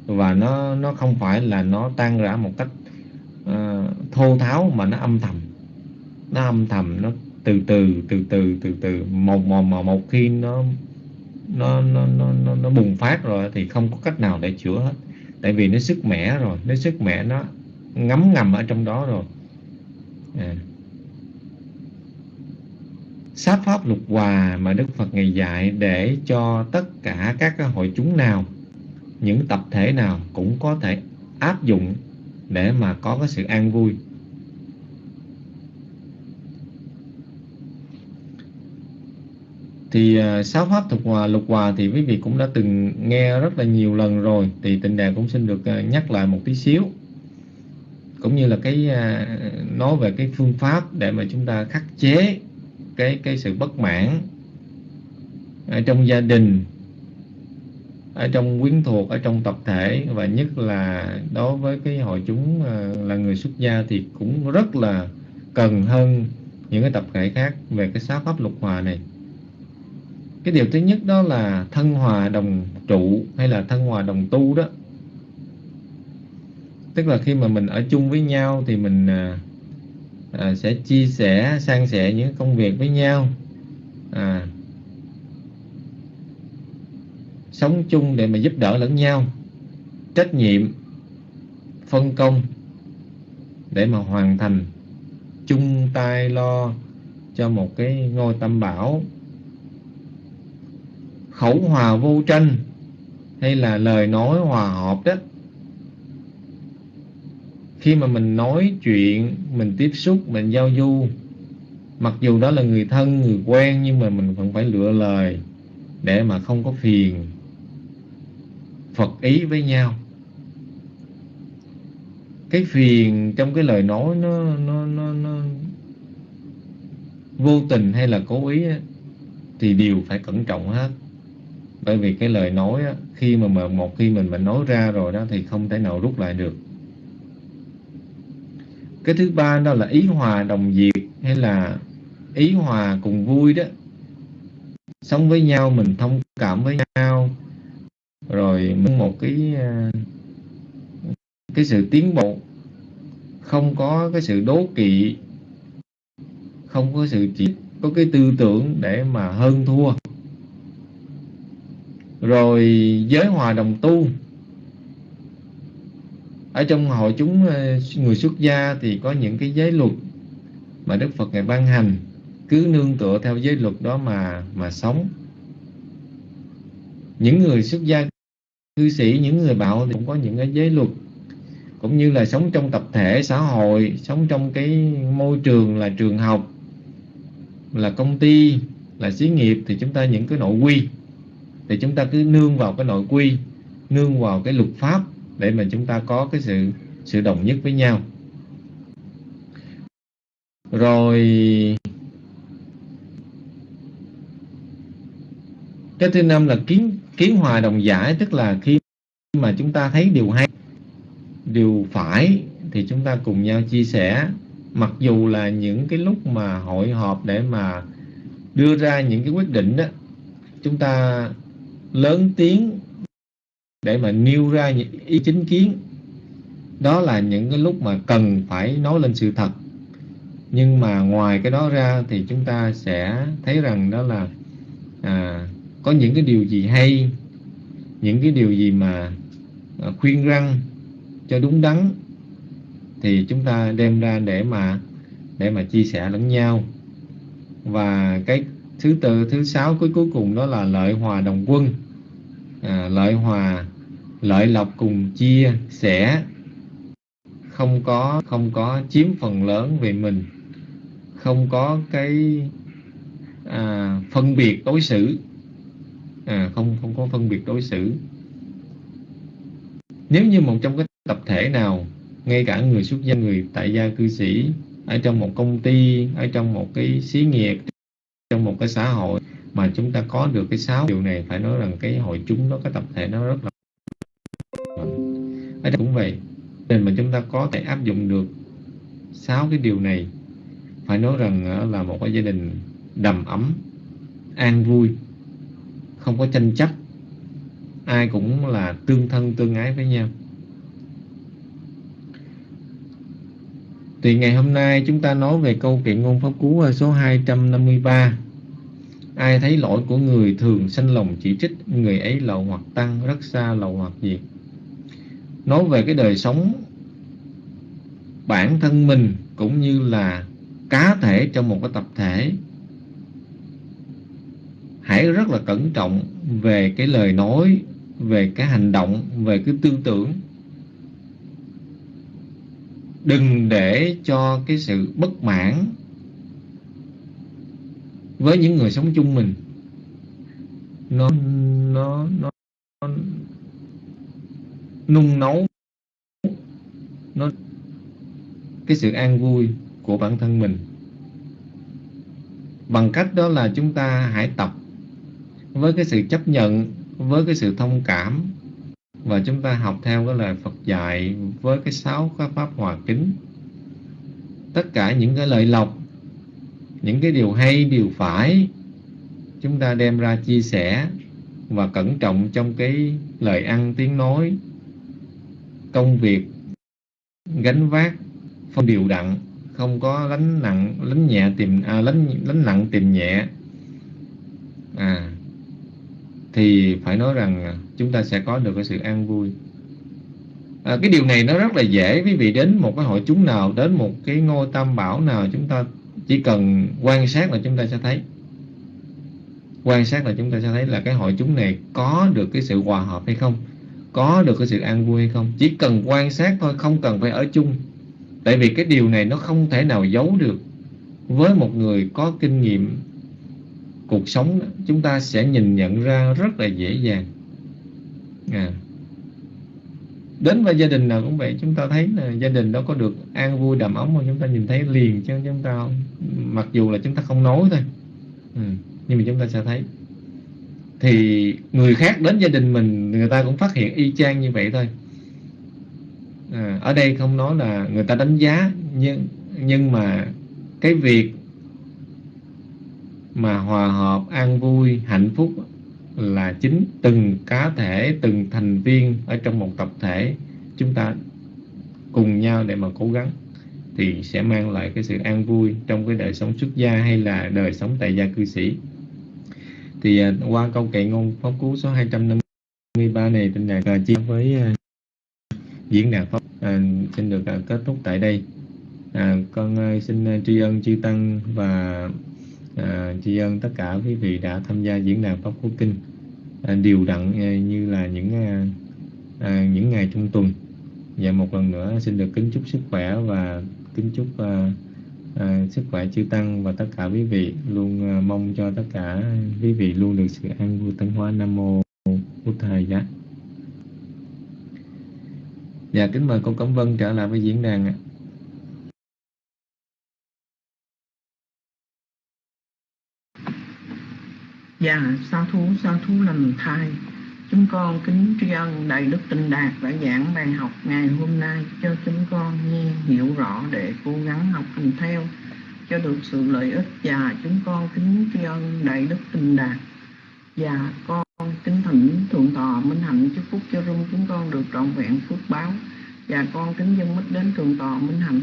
Và nó nó không phải là nó tan rã một cách uh, thô tháo mà nó âm thầm. Nó âm thầm nó từ từ từ từ từ từ. Một một một, một khi nó nó, nó nó nó nó bùng phát rồi thì không có cách nào để chữa hết. Tại vì nó sức mẻ rồi nó sức mẻ nó ngấm ngầm ở trong đó rồi à. Sáp pháp lục hòa mà Đức Phật ngày dạy để cho tất cả các hội chúng nào, những tập thể nào cũng có thể áp dụng để mà có cái sự an vui. Thì ờ, uh, sáu pháp thuộc hòa lục hòa thì quý vị cũng đã từng nghe rất là nhiều lần rồi thì tịnh đàn cũng xin được uh, nhắc lại một tí xíu cũng như là cái à, nói về cái phương pháp để mà chúng ta khắc chế cái cái sự bất mãn ở trong gia đình ở trong quyến thuộc ở trong tập thể và nhất là đối với cái hội chúng à, là người xuất gia thì cũng rất là cần hơn những cái tập thể khác về cái sáu pháp lục hòa này. Cái điều thứ nhất đó là thân hòa đồng trụ hay là thân hòa đồng tu đó tức là khi mà mình ở chung với nhau thì mình à, à, sẽ chia sẻ san sẻ những công việc với nhau. À, sống chung để mà giúp đỡ lẫn nhau. Trách nhiệm phân công để mà hoàn thành chung tay lo cho một cái ngôi tam bảo. Khẩu hòa vô tranh hay là lời nói hòa hợp đó khi mà mình nói chuyện mình tiếp xúc mình giao du mặc dù đó là người thân người quen nhưng mà mình vẫn phải lựa lời để mà không có phiền. Phật ý với nhau. Cái phiền trong cái lời nói nó nó nó, nó vô tình hay là cố ý á, thì đều phải cẩn trọng hết. Bởi vì cái lời nói á, khi mà mà một khi mình mình nói ra rồi đó thì không thể nào rút lại được cái thứ ba đó là ý hòa đồng diệt hay là ý hòa cùng vui đó. Sống với nhau, mình thông cảm với nhau. Rồi mình một cái à, cái sự tiến bộ. Không có cái sự đố kỵ. Không có sự chỉ, có cái tư tưởng để mà hơn thua. Rồi giới hòa đồng tu ở trong hội chúng ờ, người xuất gia thì có những cái giới luật mà Đức Phật ngài ban hành, cứ nương tựa theo giới luật đó mà mà sống. Những người xuất gia, cư sĩ, những người bạo thì cũng có những cái giới luật, cũng như là sống trong tập thể xã hội, sống trong cái môi trường là trường học, là công ty, là xí nghiệp, thì chúng ta những cái nội quy, thì chúng ta cứ nương vào cái nội quy, nương vào cái luật pháp để mà chúng ta có cái sự sự đồng nhất với nhau. Rồi, cái thứ năm là kiến kiến hòa đồng giải, tức là khi mà chúng ta thấy điều hay, điều phải thì chúng ta cùng nhau chia sẻ. Mặc dù là những cái lúc mà hội họp để mà đưa ra những cái quyết định đó, chúng ta lớn tiếng để mà nêu ra những ý chính kiến. Đó là những cái lúc mà cần phải nói lên sự thật. Nhưng mà ngoài cái đó ra thì chúng ta sẽ thấy rằng đó là à, có những cái điều gì hay những cái điều gì mà à, khuyên răng cho đúng đắn thì chúng ta đem ra để mà để mà chia sẻ lẫn nhau. Và cái thứ tư thứ sáu cuối cuối cùng đó là lợi hòa đồng quân. À, lợi hòa lợi lộc cùng chia sẻ. Không có không có chiếm phần lớn về mình. Không có cái à, phân biệt đối xử. À, không không có phân biệt đối xử. Nếu như một trong cái tập thể nào ngay cả người xuất gia người tại gia cư sĩ ở trong một công ty ở trong một cái xí nghiệp trong một cái xã hội mà chúng ta có được cái sáu điều này phải nói rằng cái hội chúng đó cái tập thể nó rất là ở đây cũng vậy. Nên mà chúng ta có thể áp dụng được sáu cái điều này. Phải nói rằng là một cái gia đình đầm ấm, an vui, không có tranh chấp, ai cũng là tương thân tương ái với nhau. Thì ngày hôm nay chúng ta nói về câu kiện ngôn pháp cú à, số 253 Ai thấy lỗi của người thường sanh lòng chỉ trích, Người ấy lậu hoặc tăng, rất xa lậu hoặc diệt Nói về cái đời sống bản thân mình cũng như là cá thể trong một cái tập thể hãy rất là cẩn trọng về cái lời nói về cái hành động về cái tư tưởng. Đừng để cho cái sự bất mãn với những người sống chung mình. Nó nó nó, nó nung nấu. Nó, cái sự an vui của bản thân mình. Bằng cách đó là chúng ta hãy tập với cái sự chấp nhận, với cái sự thông cảm và chúng ta học theo cái lời Phật dạy với cái sáu cái pháp hòa kính. Tất cả những cái lợi lộc, những cái điều hay, điều phải, chúng ta đem ra chia sẻ và cẩn trọng trong cái lời ăn tiếng nói công việc gánh vác không điều đặn không có lánh nặng lánh nhẹ tìm à, lánh lánh nặng tìm nhẹ. À thì phải nói rằng à, chúng ta sẽ có được cái sự an vui. À, cái điều này nó rất là dễ quý vị đến một cái hội chúng nào đến một cái ngôi tam bảo nào chúng ta chỉ cần quan sát là chúng ta sẽ thấy. Quan sát là chúng ta sẽ thấy là cái hội chúng này có được cái sự hòa hợp hay không có được cái sự an vui hay không? Chỉ cần quan sát thôi, không cần phải ở chung. Tại vì cái điều này nó không thể nào giấu được. Với một người có kinh nghiệm cuộc sống chúng ta sẽ nhìn nhận ra rất là dễ dàng. À. đến với gia đình nào cũng vậy, chúng ta thấy là gia đình đó có được an vui đầm ấm mà chúng ta nhìn thấy liền chứ chúng ta mặc dù là chúng ta không nói thôi. Ừ. nhưng mà chúng ta sẽ thấy thì người khác đến gia đình mình người ta cũng phát hiện y chang như vậy thôi. À, ở đây không nói là người ta đánh giá nhưng nhưng mà cái việc mà hòa hợp an vui hạnh phúc là chính từng cá thể từng thành viên ở trong một tập thể chúng ta cùng nhau để mà cố gắng thì sẽ mang lại cái sự an vui trong cái đời sống xuất gia hay là đời sống tại gia cư sĩ thì à, qua câu kệ ngôn pháp cú số 253 này trên đàn chia với uh, diễn đàn pháp à, xin được uh, kết thúc tại đây. À, con uh, xin uh, tri ân chư tăng và à, tri ân tất cả quý vị đã tham gia diễn đàn pháp cú kinh. À, điều đặn à, như là những à, à, những ngày trong tuần. Và một lần nữa xin được kính chúc sức khỏe và kính chúc à, à, sức khỏe chư tăng và tất cả quý vị. Luôn à, mong cho tất cả quý vị luôn được sự an vui tấn hóa. Nam mô bút thầy giá. Dạ kính mời cô cẩm vân trở lại với diễn đàn ạ. Dạ, sa thú, sa thú lành thai. Chúng con kính tri ân Đại Đức Tinh Đạt đã giảng bài học ngày hôm nay cho chúng con nghe, hiểu rõ để cố gắng học hành theo. Cho được sự lợi ích và chúng con kính tri ân Đại Đức Tinh Đạt. Và con kính thỉnh Thượng Tọa Minh Hạnh chúc phúc cho rung chúng con được trọn vẹn phước báo. Và con kính dân mít đến Thượng Tọa Minh Hạnh.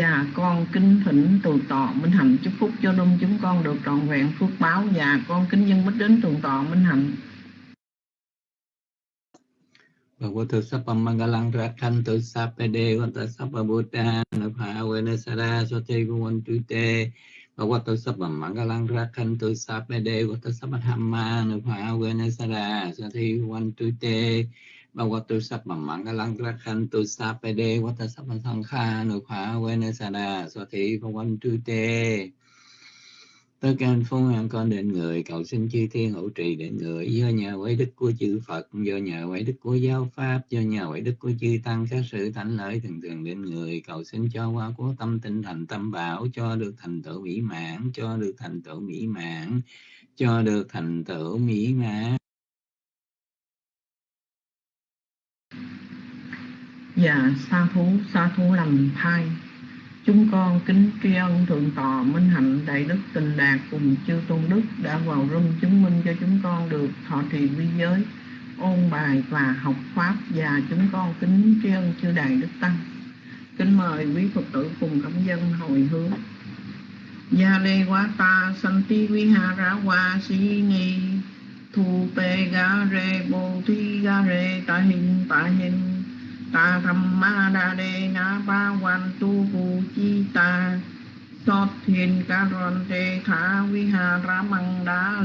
Dạ con kính thỉnh tường tọa Minh Hạnh chúc phúc cho đông chúng con được trọn vẹn phước báo và con kính dân bích đến tường tọa Minh Hạnh. Bhagavato Sapam Mangalang Rakhantu Sapade Vanta Sapa Buddha Napa Venasara Sote Guvantu Te Bhagavato Sapam Mangalang Rakhantu Sapade Vanta Sapa Dhamma Napa Venasara Sote Guvantu Te Bhagavato Sapam Mangalang Rakhantu Sapade Vanta Sapa Sankha Napa Venasara Sote Guvantu Tất cả phong phúc an con đến người, cầu xin chư thiên hữu trì đến người, do nhờ quấy đức của chư Phật, do nhờ quấy đức của giáo Pháp, do nhờ quấy đức của chư Tăng, các sự thánh lợi thường thường đến người, cầu xin cho qua của tâm tinh thành tâm bảo, cho được thành tựu mỹ mãn, cho được thành tựu mỹ mãn, cho được thành tựu mỹ mãn. Dạ, sa thú, sa thú lành thai Chúng con kính tri ân Thượng Tọa Minh Hạnh Đại Đức Tình Đạt cùng chư Tôn Đức đã vào rung chứng minh cho chúng con được thọ trì vi giới, ôn bài và học Pháp và chúng con kính tri ân chư Đại Đức Tăng. Kính mời quý Phật tử cùng cộng dân hồi hướng. Gia lê quá ta santi vihara wa si ni thu pe ga re bồ thi ga re ta hình ta hình ta tham ma đa đề na ba quan tu vu chi ta sót thiên ca ron tê thả vi hà ra măng đá